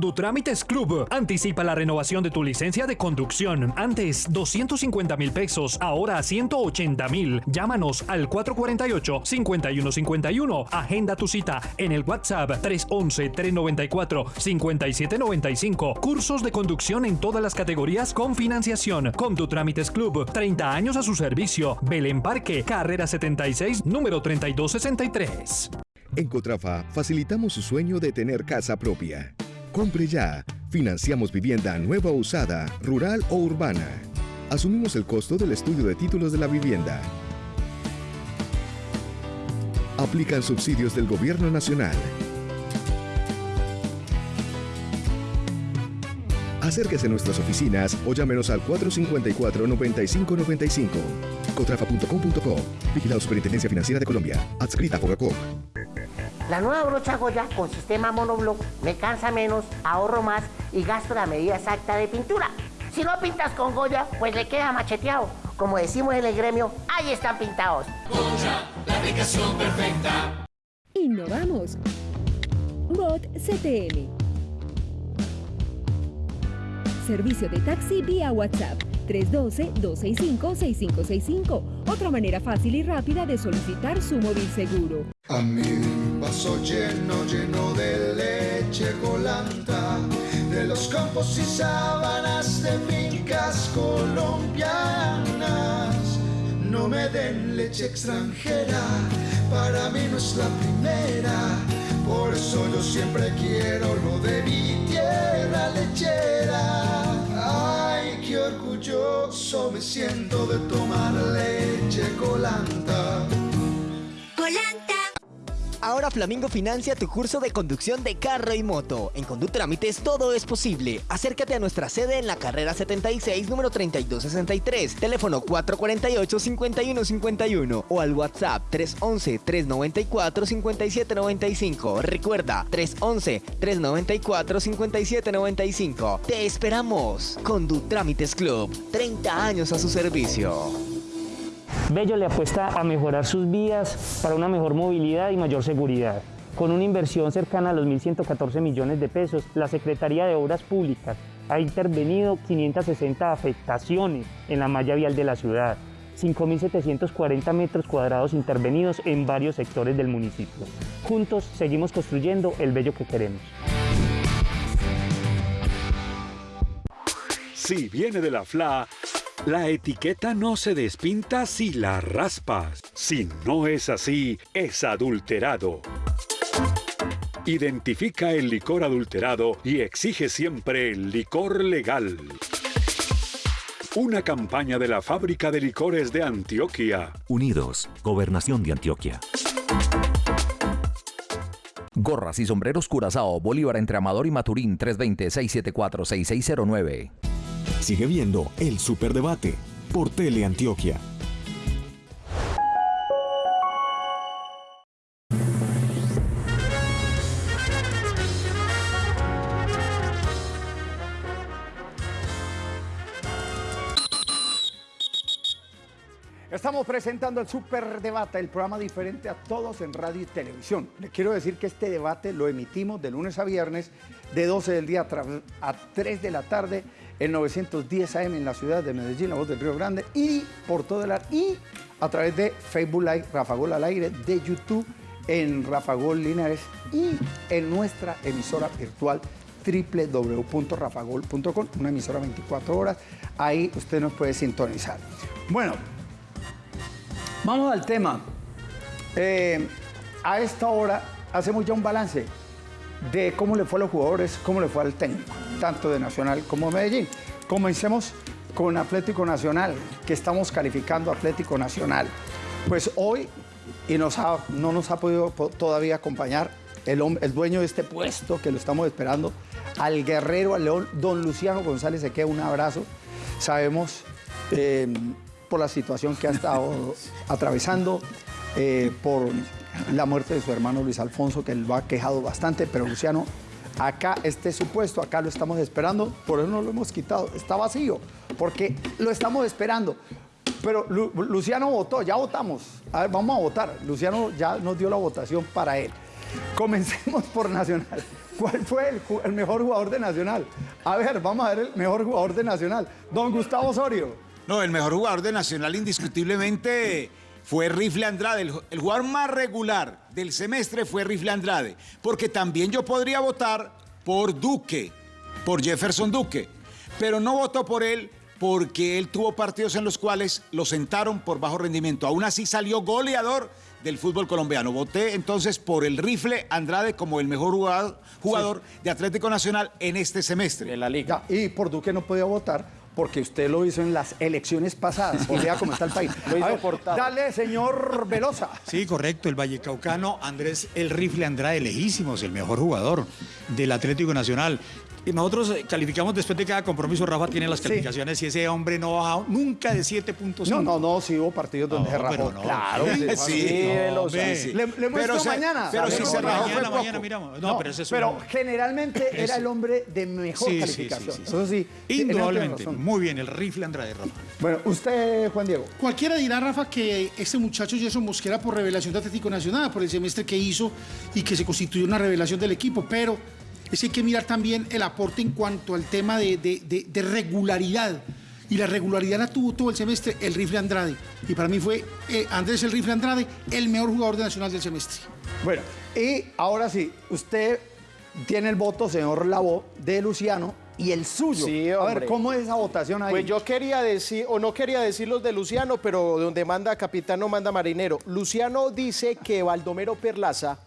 Condutrámites Club. Anticipa la renovación de tu licencia de conducción. Antes 250 mil pesos, ahora 180 mil. Llámanos al 448-5151. Agenda tu cita en el WhatsApp 311-394-5795. Cursos de conducción en todas las categorías con financiación. Condutrámites Club. 30 años a su servicio. Belén Parque, carrera 76, número 3263. En Cotrafa facilitamos su sueño de tener casa propia. Compre ya. Financiamos vivienda nueva o usada, rural o urbana. Asumimos el costo del estudio de títulos de la vivienda. Aplican subsidios del Gobierno Nacional. Acérquese a nuestras oficinas o llámenos al 454-9595. Cotrafa.com.co. Vigilado Superintendencia Financiera de Colombia. Adscrita a Fogacop. La nueva brocha Goya con sistema monobloc me cansa menos, ahorro más y gasto la medida exacta de pintura. Si no pintas con Goya, pues le queda macheteado. Como decimos en el gremio, ahí están pintados. la aplicación perfecta. Innovamos. Bot CTM. Servicio de taxi vía WhatsApp 312-265-6565. Otra manera fácil y rápida de solicitar su móvil seguro. A mi vaso lleno, lleno de leche colanta, de los campos y sábanas de fincas colombianas. No me den leche extranjera, para mí no es la primera. Por eso yo siempre quiero lo de mi tierra lechera. Orgulloso me siento de tomar leche colanta. Ahora Flamingo financia tu curso de conducción de carro y moto. En Condutrámites todo es posible. Acércate a nuestra sede en la carrera 76, número 3263, teléfono 448-5151 o al WhatsApp 311-394-5795. Recuerda, 311-394-5795. Te esperamos. Condutrámites Club, 30 años a su servicio. Bello le apuesta a mejorar sus vías para una mejor movilidad y mayor seguridad. Con una inversión cercana a los 1.114 millones de pesos, la Secretaría de Obras Públicas ha intervenido 560 afectaciones en la malla vial de la ciudad, 5.740 metros cuadrados intervenidos en varios sectores del municipio. Juntos seguimos construyendo el bello que queremos. Si viene de la FLA, la etiqueta no se despinta si la raspas. Si no es así, es adulterado. Identifica el licor adulterado y exige siempre el licor legal. Una campaña de la Fábrica de Licores de Antioquia. Unidos, Gobernación de Antioquia. Gorras y sombreros Curazao, Bolívar entre Amador y Maturín 320-674-6609. Sigue viendo el Superdebate por Teleantioquia. Estamos presentando el Superdebate, el programa diferente a todos en radio y televisión. Le quiero decir que este debate lo emitimos de lunes a viernes, de 12 del día a 3 de la tarde, en 910 AM en la ciudad de Medellín, la voz del Río Grande, y por todo el ar- y a través de Facebook Live, Rafa Gol al aire, de YouTube, en Rafa Gol Linares y en nuestra emisora virtual www.rafagol.com, una emisora 24 horas. Ahí usted nos puede sintonizar. Bueno, Vamos al tema. Eh, a esta hora hacemos ya un balance de cómo le fue a los jugadores, cómo le fue al técnico, tanto de Nacional como de Medellín. Comencemos con Atlético Nacional, que estamos calificando Atlético Nacional. Pues hoy, y nos ha- no nos ha podido po- todavía acompañar el, el dueño de este puesto, que lo estamos esperando, al guerrero, al león, don Luciano González, se queda un abrazo. Sabemos eh, por la situación que ha estado *laughs* atravesando, eh, por la muerte de su hermano Luis Alfonso, que lo ha quejado bastante, pero Luciano, acá este es su puesto, acá lo estamos esperando, por eso no lo hemos quitado, está vacío, porque lo estamos esperando. Pero Lu- Luciano votó, ya votamos. A ver, vamos a votar. Luciano ya nos dio la votación para él. Comencemos por Nacional. ¿Cuál fue el, el mejor jugador de Nacional? A ver, vamos a ver el mejor jugador de Nacional. Don Gustavo Osorio. No, el mejor jugador de Nacional indiscutiblemente fue Rifle Andrade. El, el jugador más regular del semestre fue Rifle Andrade. Porque también yo podría votar por Duque, por Jefferson Duque. Pero no votó por él porque él tuvo partidos en los cuales lo sentaron por bajo rendimiento. Aún así salió goleador del fútbol colombiano. Voté entonces por el Rifle Andrade como el mejor jugador, jugador de Atlético Nacional en este semestre. En la liga. Ya, y por Duque no podía votar porque usted lo hizo en las elecciones pasadas. Y vea cómo está el país. *laughs* Lo hizo ver, portado. Dale, señor Velosa. Sí, correcto. El Vallecaucano, Andrés El Rifle Andrade, lejísimos, el mejor jugador del Atlético Nacional. Y nosotros eh, calificamos después de cada compromiso. Rafa tiene las Sí. calificaciones y ese hombre no ha bajado nunca de 7.5. No, no, no, sí hubo partidos donde No, se rajó. no. Claro, Sí, sí, no. Le, le muestro se- mañana. pero si se rajó mañana. mañana miramos. No, No, pero ese es pero un- generalmente era el hombre de mejor Sí, calificación. sí, sí, sí. Eso sí. Indudablemente. Muy bien, el Rifle Andrade, Rafa. Bueno, usted, Juan Diego. Cualquiera dirá, Rafa, que este muchacho Jason Mosquera por revelación de Atlético Nacional, por el semestre que hizo y que se constituyó una revelación del equipo, pero es que hay que mirar también el aporte en cuanto al tema de, de- de- de regularidad. Y la regularidad la tuvo todo el semestre el Rifle Andrade. Y para mí fue eh, Andrés el Rifle Andrade el mejor jugador de Nacional del semestre. Bueno, y ahora sí, usted tiene el voto, señor Lavó, de Luciano y el suyo. Sí, A ver. ¿cómo es esa votación ahí? Pues yo quería decir, o no quería decir los de Luciano, pero donde manda capitán no manda marinero. Luciano dice que Baldomero Perlaza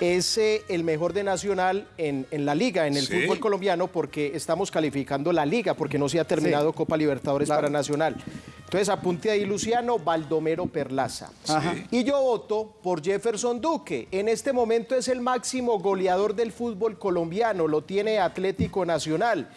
es eh, el mejor de Nacional en, en la liga, en el Sí. fútbol colombiano, porque estamos calificando la liga, porque no se ha terminado Sí. Copa Libertadores Claro. para Nacional. Entonces apunte ahí Luciano, Baldomero Perlaza. Y yo voto por Jefferson Duque. En este momento es el máximo goleador del fútbol colombiano, lo tiene Atlético Nacional.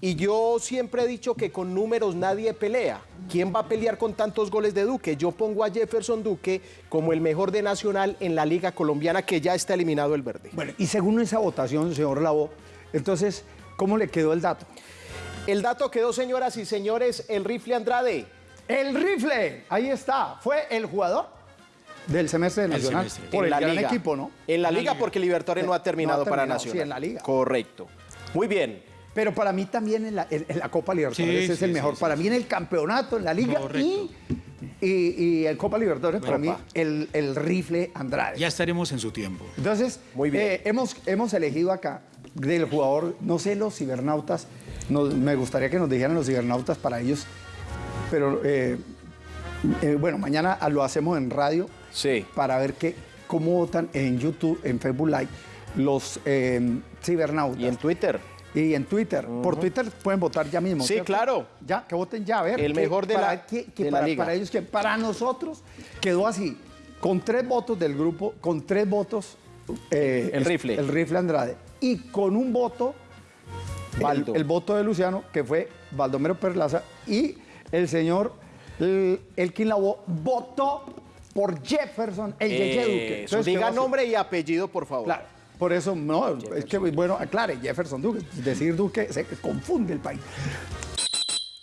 Y yo siempre he dicho que con números nadie pelea. ¿Quién va a pelear con tantos goles de Duque? Yo pongo a Jefferson Duque como el mejor de Nacional en la Liga Colombiana, que ya está eliminado el verde. Bueno, y según esa votación, señor Lavó, entonces, ¿cómo le quedó el dato? El dato quedó, señoras y señores, el rifle Andrade. El rifle, ahí está, fue el jugador del semestre de Nacional semestre. por En el la gran liga. equipo, ¿no? En la En la Liga, liga. porque Libertadores no ha terminado, para Nacional. sí, en la Liga. Correcto. Muy bien. Pero para mí también en la, en- en la Copa Libertadores Sí, es sí, el mejor. sí, para mí en el campeonato, en la Liga y, y, y en Copa Libertadores, para mí el, el rifle Andrade. Ya estaremos en su tiempo. Entonces, Muy bien. eh, hemos, hemos elegido acá del jugador, no sé, los cibernautas, nos- me gustaría que nos dijeran los cibernautas para ellos, pero eh, eh, bueno, mañana lo hacemos en radio Sí. para ver qué, cómo votan en YouTube, en Facebook Live, los eh, cibernautas. Y en Twitter. Y en Twitter. Por Twitter pueden votar ya mismo. Sí, ¿cierto? claro. Ya, que voten ya, a ver. El que mejor de para la- que- que de la para, liga. para ellos, que para nosotros quedó así, con tres votos del grupo, con tres votos eh, El rifle. El rifle Andrade. Y con un voto, el, voto de Luciano, que fue Baldomero Perlaza, y el señor el, Elkin Lavoe votó por Jefferson, el Yeye Duque. Eso, Entonces, ¿qué va diga nombre y apellido, por favor. Claro, por eso, no, es que, bueno, aclare, Jefferson Duque. Decir Duque se confunde el país.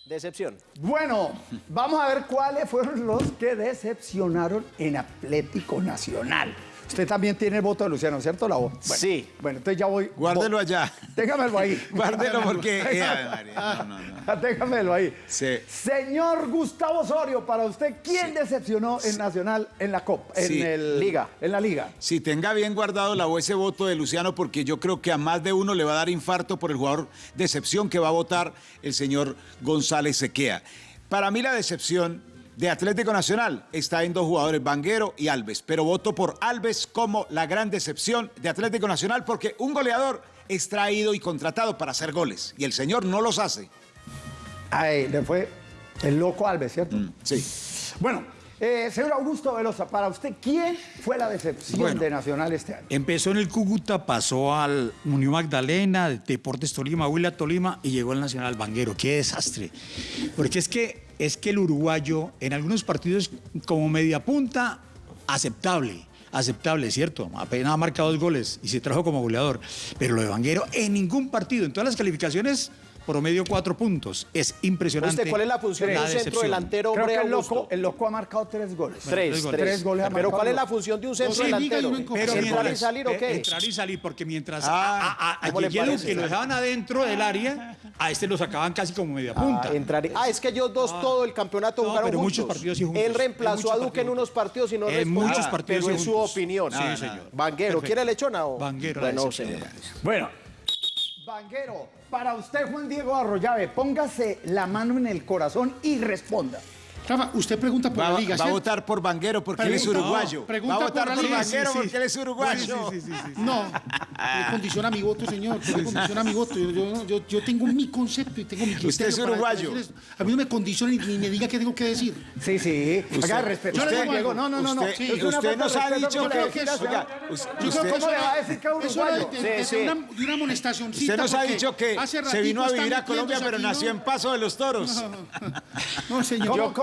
Decepción. Bueno, vamos a ver cuáles fueron los que decepcionaron en Atlético Nacional. Usted también tiene el voto de Luciano, ¿cierto, la voz? Sí. Bueno, entonces ya voy. Guárdelo allá. Téngamelo ahí. *laughs* Guárdelo porque... eh, no, no, no. *laughs* Téngamelo ahí. Sí. Señor Gustavo Osorio, para usted, ¿quién decepcionó en Nacional en la Copa? En Sí. el, Liga. En la Liga. Si tenga bien guardado la ese voto de Luciano, porque yo creo que a más de uno le va a dar infarto por el jugador de excepción que va a votar el señor González Sequea. Para mí la decepción de Atlético Nacional está en dos jugadores, Vanguero y Alves, pero voto por Alves como la gran decepción de Atlético Nacional porque un goleador es traído y contratado para hacer goles y el señor no los hace. Ay, le fue el loco Alves, ¿cierto? sí. Bueno, eh, señor Augusto Velosa, para usted, ¿quién fue la decepción Bueno. de Nacional este año? Empezó en el Cúcuta, pasó al Unión Magdalena, Deportes Tolima, Huila Tolima y llegó al Nacional Banguero. ¡Qué desastre! Porque es que, es que el uruguayo en algunos partidos como media punta, aceptable. Aceptable, ¿cierto? Apenas ha marcado dos goles y se trajo como goleador. Pero lo de Banguero en ningún partido, en todas las calificaciones, promedio cuatro puntos. Es impresionante. ¿Usted cuál es la función de un centro delantero, Creo hombre, que el loco, el loco ha marcado tres goles. Tres, Tres tres. goles. goles Pero ¿cuál es la función de un centro y delantero? en Pero ¿Entrar y salir o eh, qué? Entrar y salir, porque mientras Ah, a, a. Duque lo dejaban adentro del área, a este lo sacaban casi como media punta. Ah, entrar y- ah, es que ellos dos todo el campeonato No, jugaron pero juntos. muchos partidos sí juntos. Él En reemplazó a Duque en unos partidos y no En muchos partidos Pero es su opinión. Sí, Ah, señor. Vanguero. ¿quiere lechona o? Vanguero, Bueno, señor. Bueno, Vanguero, para usted, Juan Diego Arroyave, póngase la mano en el corazón y responda. Rafa, usted pregunta por Va, la liga, va a votar por Vanguero porque él es uruguayo. no, pregunta va a votar por la por. Vanguero Sí, sí. porque él es uruguayo. *laughs* No, me condiciona mi voto, señor. Me condiciona mi voto. Yo, yo- yo- yo tengo mi concepto y tengo mi criterio. Usted es uruguayo. A mí no me condiciona ni, ni me diga qué tengo que decir. Sí, sí. Usted- Haga respeto. yo le Usted, digo Diego, algo. no, no, no, no. Usted, nos ha dicho que... lo que es- oiga, Yo usted- creo que ¿Cómo le va a eso decir que es eso uruguayo? de, una, de una amonestacioncita. usted nos ha dicho que se vino a vivir a Colombia, pero nació en Paso de los Toros. No, señor. Yo,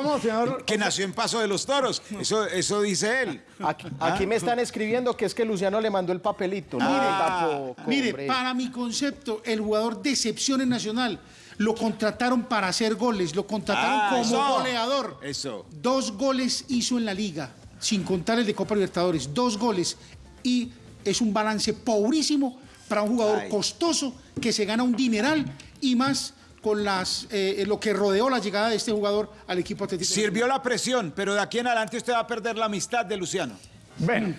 Que nació en Paso de los Toros. Eso, eso dice él. Aquí, aquí me están escribiendo que es que Luciano le mandó el papelito. No, tampoco, Mire, para mi concepto, el jugador de excepción en Nacional lo contrataron para hacer goles, lo contrataron Ah, como eso. goleador. Eso. Dos goles hizo en la liga, sin contar el de Copa Libertadores, dos goles. Y es un balance pobrísimo para un jugador Ay. costoso que se gana un dineral y más con las, eh, lo que rodeó la llegada de este jugador al equipo atlético. Sirvió la presión, pero de aquí en adelante usted va a perder la amistad de Luciano. Bueno.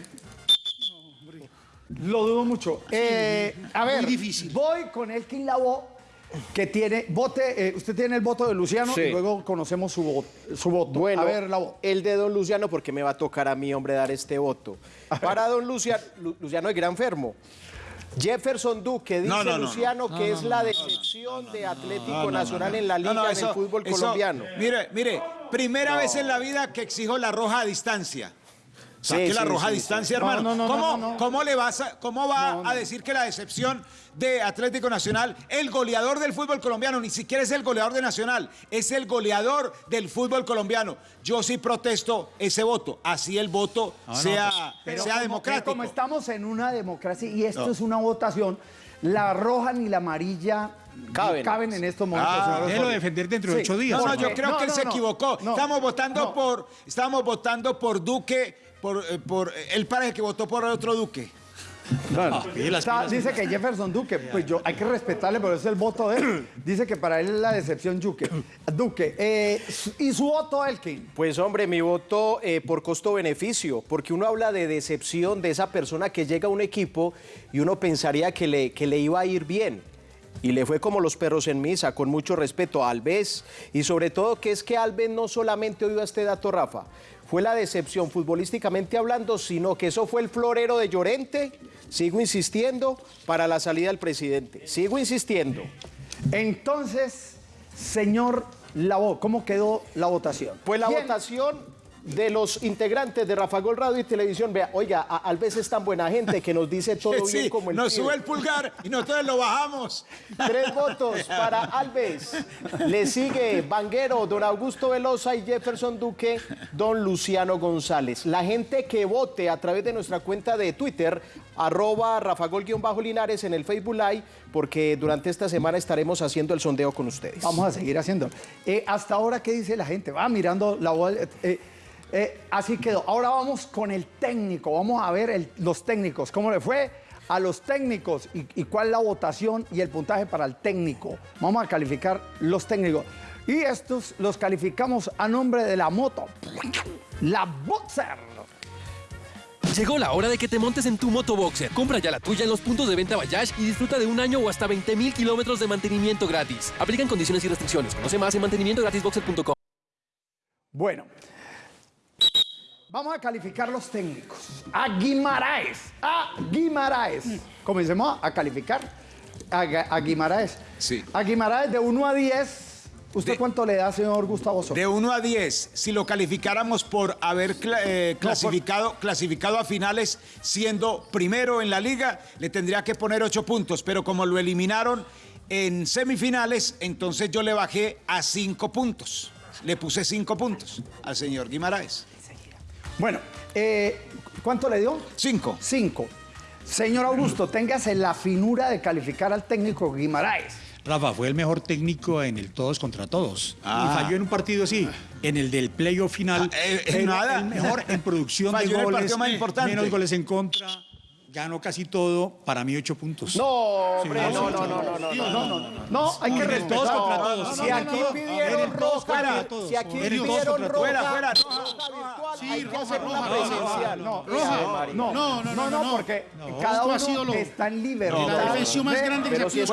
Lo dudo mucho. Eh, a ver, difícil. voy con Elkin Lavoe, que tiene, vote, eh, usted tiene el voto de Luciano Sí. y luego conocemos su, vo- su voto. Bueno, a ver, Lavoe. el de don Luciano, porque me va a tocar a mí, hombre, dar este voto. Para don Luciano, Lu- Luciano es gran enfermo. Jefferson Duque dice No, no, no, no. Luciano que es la decepción de Atlético Nacional en la liga No, no, en eso- el fútbol eso- colombiano. Mire, mire, primera vez en la vida que exijo la roja a distancia. Saque Sí, la sí, roja a sí, distancia. No, hermano. no, no, ¿Cómo, no, no, no. cómo le vas a, cómo va a decir que la decepción de Atlético Nacional, el goleador del fútbol colombiano, ni siquiera es el goleador de Nacional, es el goleador del fútbol colombiano? Yo sí protesto ese voto, así el voto no, sea, Pero sea como- democrático. Como estamos en una democracia y esto No. es una votación, la roja ni la amarilla Caben. en estos momentos. Ah, déjelo defender dentro de ocho días. No, no, yo creo no, que él no, se equivocó. no, estamos votando no. por, estamos votando por Duque, por, eh, por él parece que votó por otro Duque. Pide las pilas. dice que Jefferson Duque, pues yo hay que respetarle, pero es el voto de él. *clears throat* Dice que para él es la decepción Duque. *clears throat* Duque. eh, su- y su voto, Elkin. Pues hombre, mi voto eh, por costo-beneficio, porque uno habla de decepción de esa persona que llega a un equipo y uno pensaría que le, que le iba a ir bien. Y le fue como los perros en misa, con mucho respeto a Alves. Y sobre todo que es que Alves no solamente oiga este dato, Rafa, fue la decepción futbolísticamente hablando, sino que eso fue el florero de Llorente, sigo insistiendo, para la salida del presidente. Sigo insistiendo. Entonces, señor Lavo, ¿cómo quedó la votación? Pues la ¿Quién? votación de los integrantes de Rafa Gol Radio y Televisión. Vea, oiga, a- Alves es tan buena gente que nos dice todo *laughs* Sí, bien como el nos sube el pulgar y nosotros lo bajamos. Tres *laughs* votos para Alves. Le sigue Vanguero, don Augusto Velosa y Jefferson Duque, don Luciano González. La gente que vote a través de nuestra cuenta de Twitter, arroba rafagol-linares en el Facebook Live, porque durante esta semana estaremos haciendo el sondeo con ustedes. Vamos a seguir haciendo. Eh, hasta ahora, ¿qué dice la gente? Va mirando la voz. eh, eh, así quedó. Ahora vamos con el técnico. Vamos a ver el- los técnicos. ¿Cómo le fue a los técnicos? Y, y cuál la votación y el puntaje para el técnico? Vamos a calificar los técnicos. Y estos los calificamos a nombre de la moto. La Boxer. Llegó la hora de que te montes en tu moto Boxer. Compra ya la tuya en los puntos de venta Bayash y disfruta de un año o hasta 20 mil kilómetros de mantenimiento gratis. Aplican condiciones y restricciones. Conoce más en mantenimientogratisboxer.com. Bueno, vamos a calificar los técnicos. A Guimaraes, a Guimaraes. Comencemos a calificar a, a Guimaraes. Sí. A Guimaraes de 1 a 10. ¿Usted cuánto le da, señor Gustavo Soto? De 1 a 10, si lo calificáramos por haber eh, clasificado, clasificado a finales siendo primero en la liga, le tendría que poner 8 puntos, pero como lo eliminaron en semifinales, entonces yo le bajé a 5 puntos. Le puse 5 puntos al señor Guimaraes. Bueno, eh, ¿cuánto le dio? 5. 5. Señor Augusto, téngase la finura de calificar al técnico Guimaraes. Rafa fue el mejor técnico en el todos contra todos. Ah. Y falló en un partido así, en el del playoff final. Ah, eh, eh, nada. El mejor en producción *laughs* Falló en de el goles, partido más importante. menos goles en contra. Ganó casi todo, para mí ocho puntos. No, hombre, no, no, no, no, no, no, no, no, hay que el respetar. contra todos. Si aquí pidieron el roja, si aquí el pidieron roja. Fuera, Sí, roja. No, no, No, no, no, porque cada uno está en libertad. La defensión más de- grande que se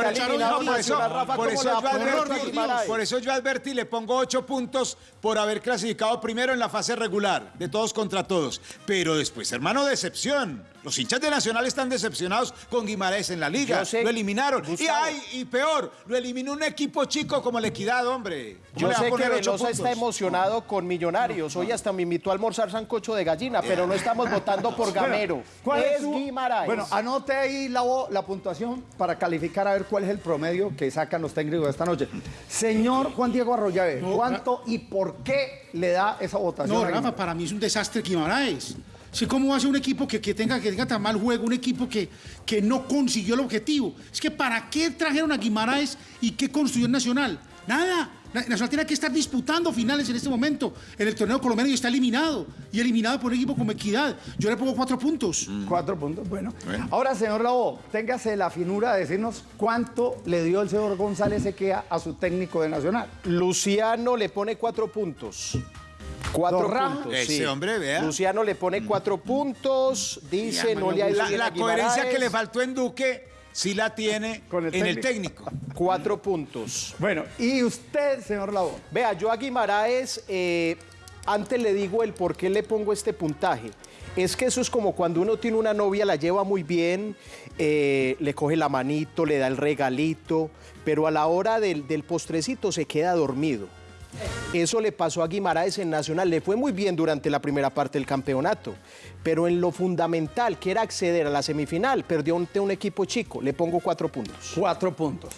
por eso yo advertí, le pongo ocho puntos por haber clasificado primero en la fase regular, de todos contra todos. Pero después, hermano, decepción. Los hinchas de Nacional están decepcionados con Guimaraes en la liga. Yo sé, lo eliminaron. Y ay, y peor, lo eliminó un equipo chico como la Equidad, hombre. ¿Cómo Yo sé que Velosa está emocionado con Millonarios. Hoy hasta me invitó a almorzar sancocho de gallina, pero no estamos votando por Gamero. ¿Cuál es su- Guimaraes. Bueno, anote ahí la, la puntuación para calificar a ver cuál es el promedio que sacan los técnicos esta noche. Señor Juan Diego Arroyave, ¿cuánto y por qué le da esa votación? No, Rafa, Guimaraes? para mí es un desastre Guimaraes. Sí, ¿Cómo va a ser un equipo que, que tenga, que tenga tan mal juego, un equipo que, que no consiguió el objetivo? Es que ¿para qué trajeron a Guimaraes y qué construyó el Nacional? Nada. Na- Nacional tiene que estar disputando finales en este momento en el torneo colombiano y está eliminado. Y eliminado por un equipo como Equidad. Yo le pongo cuatro puntos. Cuatro puntos, bueno. Ahora, señor Labo, téngase la finura de decirnos cuánto le dio el señor González Equea a su técnico de Nacional. Luciano le pone cuatro puntos. Cuatro puntos. Ese sí. hombre, vea. Luciano le pone cuatro puntos. Dice, no le ha ido la, la coherencia que le faltó en Duque, sí la tiene Con el en el técnico. técnico. Cuatro puntos. Bueno, y usted, señor Labo. Vea, yo a Guimaraes, eh, antes le digo el por qué le pongo este puntaje. Es que eso es como cuando uno tiene una novia, la lleva muy bien, eh, le coge la manito, le da el regalito, pero a la hora del, del postrecito se queda dormido. Eso le pasó a Guimaraes en Nacional. Le fue muy bien durante la primera parte del campeonato, pero en lo fundamental, que era acceder a la semifinal, perdió ante un equipo chico. Le pongo cuatro puntos. Cuatro puntos.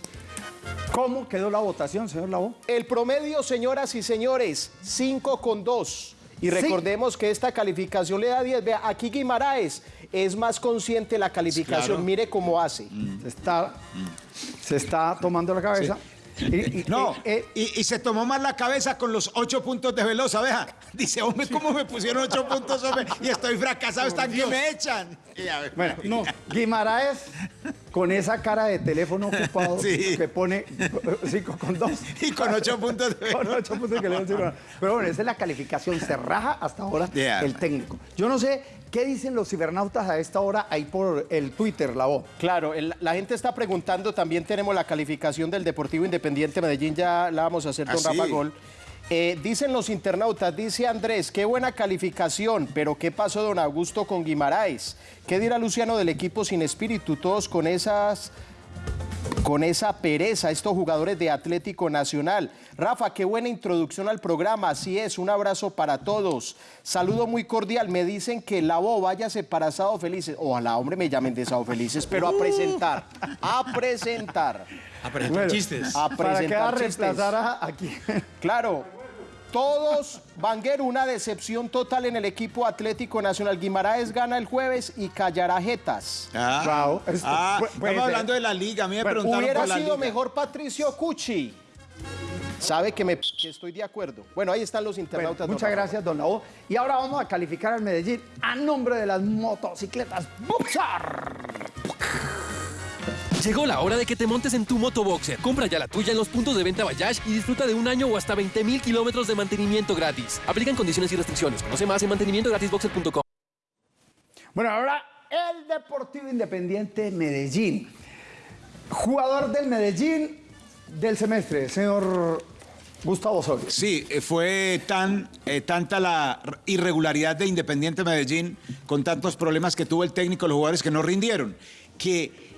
¿Cómo quedó la votación, señor Labo? El promedio, señoras y señores, 5 con 2. Y Sí. recordemos que esta calificación le da 10. Vea, aquí Guimaraes es más consciente de la calificación. Claro. Mire cómo hace. Se está, se está tomando la cabeza. Y- y- No, eh, eh, y, y se tomó más la cabeza con los ocho puntos de Velosa, vea. Dice, hombre, ¿cómo me pusieron ocho puntos, hombre? Y estoy fracasado, están que me echan. Bueno, no, Guimaraes con esa cara de teléfono ocupado Sí. que pone 5 con 2. Y con ocho puntos de Con ocho puntos cero. Pero bueno, esa es la calificación. Se raja hasta ahora Yeah. el técnico. Yo no sé qué dicen los cibernautas a esta hora ahí por el Twitter, la voz. Claro, el- la gente está preguntando, también tenemos la calificación del Deportivo Independiente Medellín, ya la vamos a hacer Ah, don sí. Rafa Gol. Eh, dicen los internautas, dice Andrés, qué buena calificación, pero ¿qué pasó don Augusto con Guimaraes? ¿Qué dirá Luciano del equipo sin espíritu? Todos con esas con esa pereza estos jugadores de Atlético Nacional. Rafa, qué buena introducción al programa, así es, un abrazo para todos. Saludo muy cordial, me dicen que la voz váyase para Sábado Felices. Ojalá, hombre, me llamen de Sábado Felices, pero a presentar, a presentar. A presentar chistes. A ¿Para presentar chistes. reemplazar a aquí? Claro, todos, Vanguero, una decepción total en el equipo Atlético Nacional. Guimaraes gana el jueves y callará jetas. Ah, Bravo. Esto ah, estamos hablando de la liga. A mí me Bueno, preguntaron hubiera por la sido liga. mejor Patricio Cucci. Sabe que, me, que estoy de acuerdo. Bueno, ahí están los Bueno, internautas. don muchas gracias, don Lavo. Y ahora vamos a calificar al Medellín a nombre de las motocicletas Boxer. Llegó la hora de que te montes en tu moto Boxer. Compra ya la tuya en los puntos de venta Bayash y disfruta de un año o hasta 20 mil kilómetros de mantenimiento gratis. Aplican condiciones y restricciones. Conoce más en mantenimientogratisboxer.com. Bueno, ahora el Deportivo Independiente Medellín. Jugador del Medellín del semestre, señor Gustavo Osorio. Sí, eh, fue tan, eh, tanta la irregularidad de Independiente Medellín, con tantos problemas que tuvo el técnico, los jugadores que no rindieron, que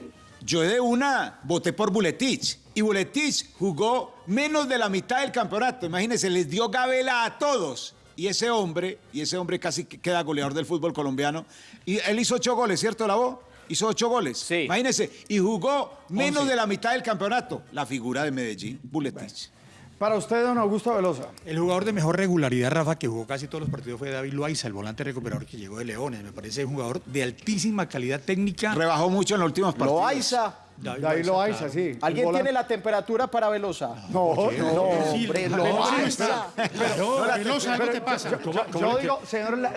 yo de una voté por Buletich. Y Buletich jugó menos de la mitad del campeonato. Imagínense, les dio gabela a todos. Y ese hombre, y ese hombre casi que queda goleador del fútbol colombiano. Y él hizo ocho goles, ¿cierto, Lavo? Hizo ocho goles. Sí. Imagínense, y jugó menos Once. de la mitad del campeonato. La figura de Medellín, Buletich. Para usted, don Augusto Velosa. El jugador de mejor regularidad, Rafa, que jugó casi todos los partidos fue David Loaiza, el volante recuperador que llegó de Leones. Me parece un jugador de altísima calidad técnica. Rebajó mucho en los últimos partidos. Loaiza. David Loaiza, claro. sí. ¿Alguien tiene la temperatura para Velosa? No, no, No, hombre, Loaiza. Pero, Velosa, algo te pasa. Yo, yo digo, señor, la,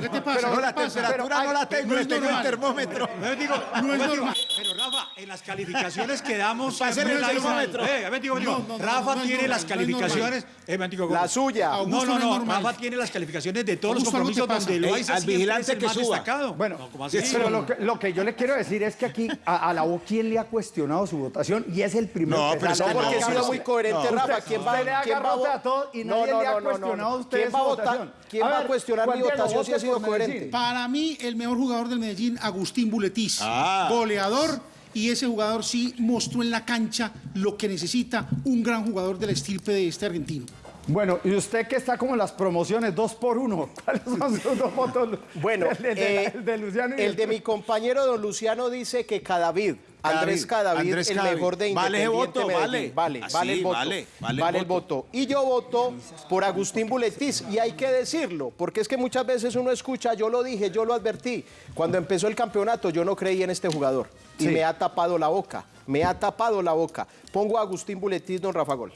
¿qué te pasa? No, ¿Qué la temperatura Pero no la tengo, no le es tengo el termómetro. Digo, No es digo, normal. Pero Rafa, en las calificaciones que damos. El termómetro. Eh, a No, no, no, Rafa tiene las calificaciones. me digo, La suya. No, no, no. Rafa tiene las calificaciones de todos los compromisos donde Loaiza al siempre vigilante es el que más suba. destacado. Bueno, pero lo que, yo le quiero decir es que aquí a, la voz, ¿quién le ha cuestionado su votación? Y es el primer No, que pero es sale. que No, porque no, he sido no, muy coherente, No. Rafa. ¿Quién va, le quién va a todo y No, nadie no, le ha cuestionado a usted ¿Quién su va a votar? ¿Quién A va a cuestionar mi votación si ha sido coherente? Para mí, el mejor jugador del Medellín, Agustín Buletiz. Ah. Goleador. Y ese jugador sí mostró en la cancha lo que necesita un gran jugador de la estirpe de este argentino. Bueno, y usted que está como en las promociones, dos por uno, *laughs* ¿cuáles son sus dos votos? Bueno, el de, de- eh, el de Luciano y el de mi compañero don Luciano dice que Cadavid, Andrés Cadavid, Andrés el Cadavid. mejor de Vale Independiente voto, Medellín. vale. Vale, Ah, vale el voto. vale, vale Vale, el voto. Y yo voto por Agustín Buletiz. Y hay que decirlo, porque es que muchas veces uno escucha, yo lo dije, yo lo advertí. Cuando empezó el campeonato yo no creí en este jugador. Y Sí. me ha tapado la boca. Me ha tapado la boca. Pongo a Agustín Buletiz, don Rafa Gol.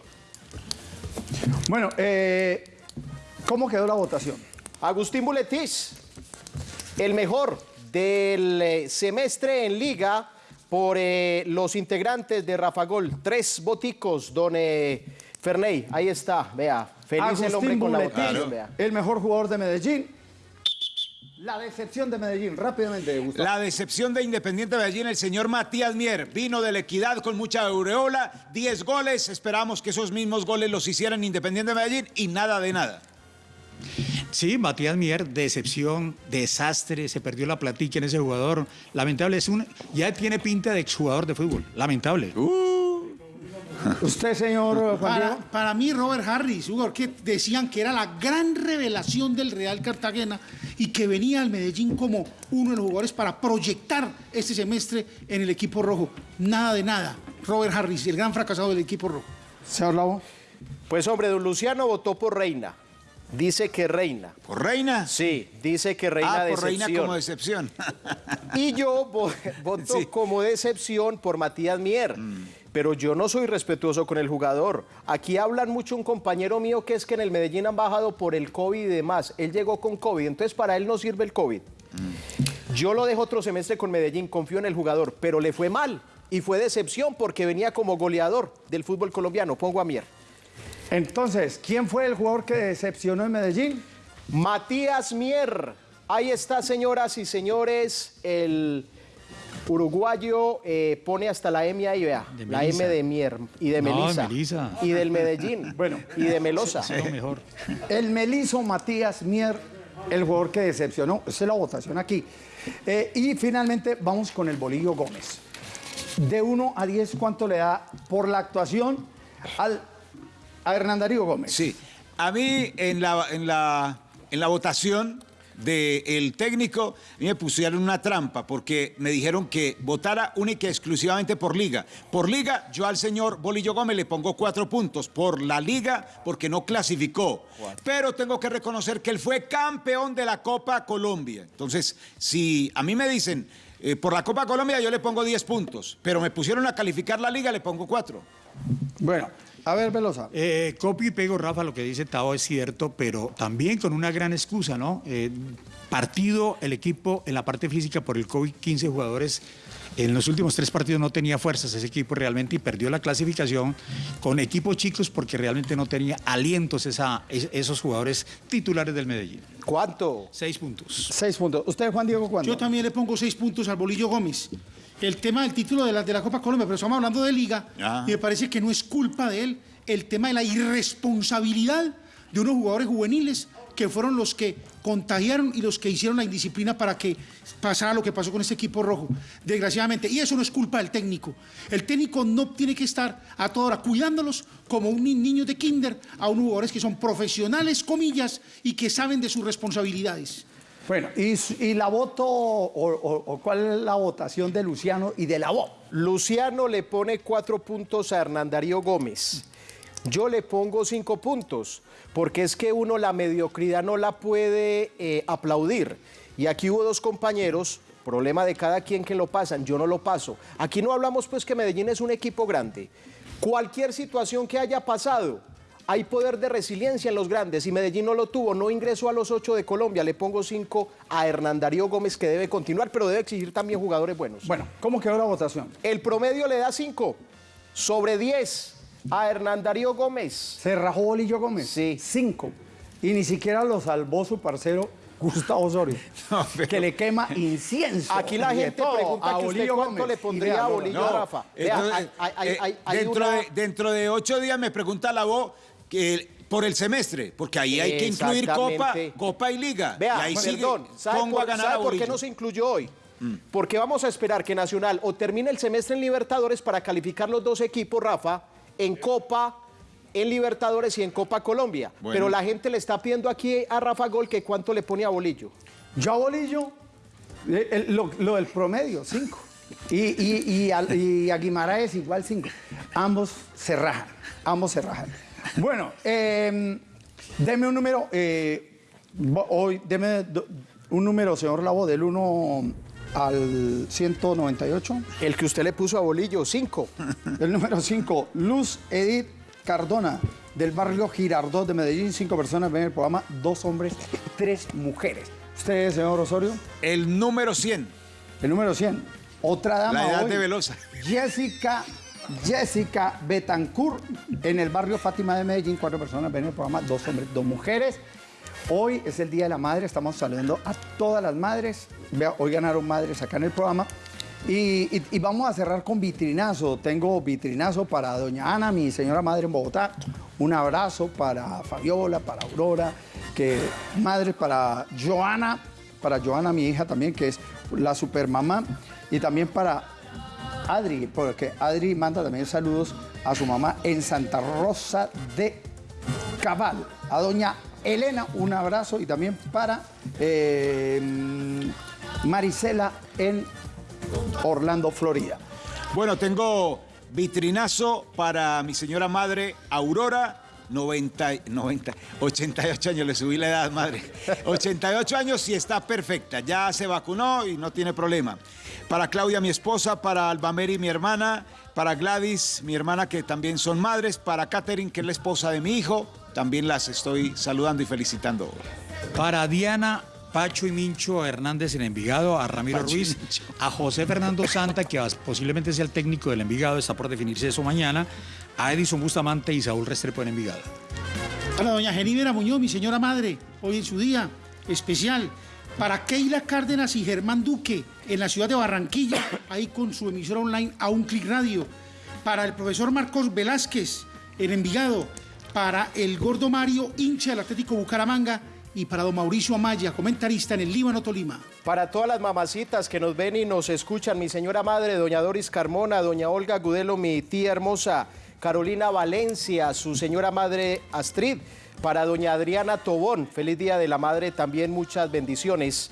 Bueno, eh, ¿cómo quedó la votación? Agustín Buletiz, el mejor del eh, semestre en liga por eh, los integrantes de Rafa Gol. Tres boticos, don eh, Ferney. Ahí está, vea. Feliz el hombre Agustín con la votación, vea. el mejor jugador de Medellín. La decepción de Medellín, rápidamente, Gustavo. La decepción de Independiente Medellín, el señor Matías Mier, vino de la equidad con mucha aureola, 10 goles, esperamos que esos mismos goles los hicieran Independiente Medellín y nada de nada. Sí, Matías Mier, decepción, desastre, se perdió la platica en ese jugador. Lamentable, es un, ya tiene pinta de exjugador de fútbol. Lamentable. Usted, señor Juan Para, Diego. para mí, Robert Harris, jugador que decían que era la gran revelación del Real Cartagena y que venía al Medellín como uno de los jugadores para proyectar este semestre en el equipo rojo. Nada de nada. Robert Harris, el gran fracasado del equipo rojo. Señor Lavo. Pues hombre, don Luciano votó por Reina. Dice que Reina. ¿Por Reina? Sí, dice que Reina ah, por Reina como decepción. Y yo vo- *laughs* voto Sí. como decepción por Matías Mier. Pero yo no soy respetuoso con el jugador. Aquí hablan mucho un compañero mío que es que en el Medellín han bajado por el COVID y demás. Él llegó con COVID, entonces para él no sirve el COVID. Yo lo dejo otro semestre con Medellín, confío en el jugador, pero le fue mal. Y fue decepción porque venía como goleador del fútbol colombiano. Pongo a Mier. Entonces, ¿quién fue el jugador que decepcionó en Medellín? Matías Mier. Ahí está, señoras y señores, el uruguayo eh, pone hasta la M ahí, vea. De La Melisa. M de Mier y de No, Melisa. Melisa. Y del Medellín. *laughs* Bueno. Y de Melosa. Lo mejor. El Meliso Matías Mier, el jugador que decepcionó. Esa es la votación aquí. Eh, y finalmente vamos con el Bolillo Gómez. de 1 a 10, ¿cuánto le da por la actuación al, a Hernán Darío Gómez? Sí, a mí en la, en la, en la votación del técnico, a mí me pusieron una trampa porque me dijeron que votara única y exclusivamente por liga. Por liga, yo al señor Bolillo Gómez le pongo cuatro puntos. Por la liga, porque no clasificó. Pero tengo que reconocer que él fue campeón de la Copa Colombia. Entonces, si a mí me dicen eh, por la Copa Colombia, yo le pongo 10 puntos. Pero me pusieron a calificar la liga, le pongo cuatro. Bueno, a ver, Velosa. Eh, copio y pego, Rafa, lo que dice Tao es cierto, pero también con una gran excusa, ¿no? Eh, partido el equipo en la parte física por el COVID, 15 jugadores. En los últimos tres partidos no tenía fuerzas ese equipo realmente y perdió la clasificación con equipos chicos porque realmente no tenía alientos esos jugadores titulares del Medellín. ¿Cuánto? Seis puntos. Seis puntos. ¿Usted, Juan Diego, cuánto? Yo también le pongo seis puntos al Bolillo Gómez. El tema del título de la, de la Copa Colombia, pero estamos hablando de Liga, Ah. y me parece que no es culpa de él el tema de la irresponsabilidad de unos jugadores juveniles que fueron los que contagiaron y los que hicieron la indisciplina para que pasara lo que pasó con este equipo rojo, desgraciadamente. Y eso no es culpa del técnico. El técnico no tiene que estar a toda hora cuidándolos como un ni- niño de kinder a unos jugadores que son profesionales, comillas, y que saben de sus responsabilidades. Bueno, ¿y, la voto o, o- o cuál es la votación de Luciano y de la voz? Luciano le pone cuatro puntos a Hernán Darío Gómez. Yo le pongo cinco puntos, porque es que uno la mediocridad no la puede eh, aplaudir. Y aquí hubo dos compañeros, problema de cada quien que lo pasan, yo no lo paso. Aquí no hablamos pues que Medellín es un equipo grande. Cualquier situación que haya pasado, hay poder de resiliencia en los grandes y Medellín no lo tuvo, no ingresó a los ocho de Colombia. Le pongo cinco a Hernán Darío Gómez que debe continuar, pero debe exigir también jugadores buenos. Bueno, ¿cómo quedó la votación? El promedio le da 5 sobre 10 a Hernán Darío Gómez. ¿Se rajó Bolillo Gómez? Sí. Cinco. Y ni siquiera lo salvó su parcero Gustavo Osorio, *laughs* que le quema incienso. Aquí la gente todo pregunta a que usted cuánto Gómez. le pondría a Bolillo no. Rafa. Vea, Entonces, hay- hay- hay- eh, hay- hay dentro, una- de, dentro de ocho días me pregunta la voz que por el semestre, porque ahí hay que incluir Copa. Copa y Liga. Vea, y ahí sigue, perdón, ¿sabe, pongo por, a ganar sabe a por qué no se incluyó hoy? Porque vamos a esperar que Nacional o termine el semestre en Libertadores para calificar los dos equipos, Rafa, en Copa, en Libertadores y en Copa Colombia. Bueno. Pero la gente le está pidiendo aquí a Rafa Gol que cuánto le pone a Bolillo. Yo a Bolillo, eh, el- lo, lo del promedio, cinco. Y, y, y, a Guimaraes igual cinco. Ambos se rajan, ambos se rajan. Bueno, eh, deme un número, eh, hoy, deme do- un número, señor Lavo, del 1 al 198. El que usted le puso a Bolillo, 5. *laughs* El número 5, Luz Edith Cardona, del barrio Girardot de Medellín. Cinco personas ven el programa, dos hombres, tres mujeres. ¿Usted, señor Osorio? El número 100. El número 100. Otra dama La edad hoy, de Velosa. Jessica, Jessica Betancourt, en el barrio Fátima de Medellín. Cuatro personas ven el programa, dos hombres, dos mujeres. Hoy es el Día de la Madre, estamos saludando a todas las madres. Hoy ganaron madres acá en el programa. Y vamos a cerrar con vitrinazo. Tengo vitrinazo para doña Ana, mi señora madre en Bogotá. Un abrazo para Fabiola, para Aurora, que madre para Joana, para Joana, mi hija también, que es la supermamá. Y también para Adri, porque Adri manda también saludos a su mamá en Santa Rosa de Cabal. A doña Elena, un abrazo y también para eh, Marisela en Orlando, Florida. Bueno, tengo vitrinazo para mi señora madre Aurora. 90, 90, 88 años, le subí la edad, madre. 88 años y está perfecta. Ya se vacunó y no tiene problema. Para Claudia, mi esposa, para Albameri, mi hermana, para Gladys, mi hermana, que también son madres, para Catherine, que es la esposa de mi hijo, también las estoy saludando y felicitando. Para Diana, Pacho y Mincho Hernández en Envigado, a Ramiro Pacho Ruiz, a José Fernando Santa, que posiblemente sea el técnico del Envigado, está por definirse eso mañana, a Edison Bustamante y Saúl Restrepo en Envigado. Para doña Genívera Muñoz, mi señora madre, hoy en su día especial. Para Keila Cárdenas y Germán Duque, en la ciudad de Barranquilla, ahí con su emisora online a un clic radio. Para el profesor Marcos Velázquez, en Envigado. Para el gordo Mario, hincha del Atlético Bucaramanga. y para don Mauricio Amaya, comentarista en el Líbano Tolima. Para todas las mamacitas que nos ven y nos escuchan, mi señora madre, doña Doris Carmona, doña Olga Gudelo, mi tía hermosa, Carolina Valencia, su señora madre Astrid, para doña Adriana Tobón, feliz día de la madre, también muchas bendiciones.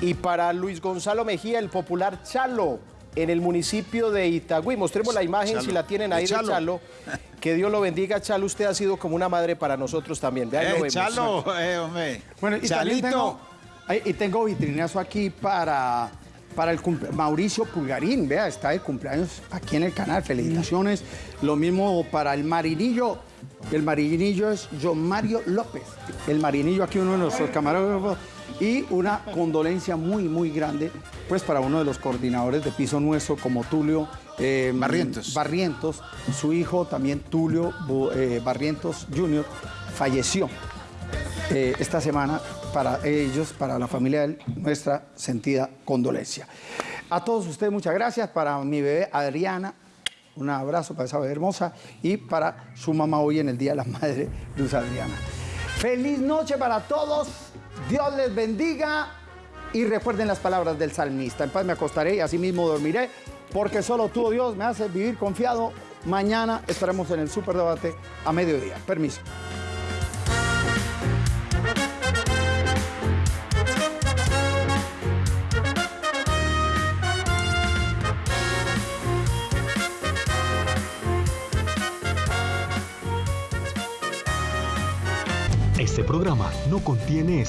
Y para Luis Gonzalo Mejía, el popular Chalo, en el municipio de Itagüí. Mostremos la imagen, si la tienen ahí de Chalo. Chalo. *laughs* Que Dios lo bendiga, Chalo. Usted ha sido como una madre para nosotros también. Vean, lo Eh, vemos. Chalo, eh, hombre. Bueno, y también Chalito. tengo, y tengo vitrinazo aquí para, para el Mauricio Pulgarín, vea, está de cumpleaños aquí en el canal, felicitaciones. Lo mismo para el marinillo, el marinillo es John Mario López, el marinillo aquí uno de nuestros camarógrafos, y una condolencia muy, muy grande, pues para uno de los coordinadores de piso nuestro, como Tulio eh, Barrientos. Barrientos, su hijo también Tulio eh, Barrientos Jr., falleció eh, esta semana para ellos, para la familia de él, nuestra sentida condolencia. A todos ustedes muchas gracias, para mi bebé Adriana, un abrazo para esa bebé hermosa y para su mamá hoy en el Día de la Madre, Luz Adriana. Feliz noche para todos, Dios les bendiga y recuerden las palabras del salmista, en paz me acostaré y así mismo dormiré, porque solo tú, oh Dios, me haces vivir confiado. Mañana estaremos en el superdebate a mediodía. Permiso. Este programa no contiene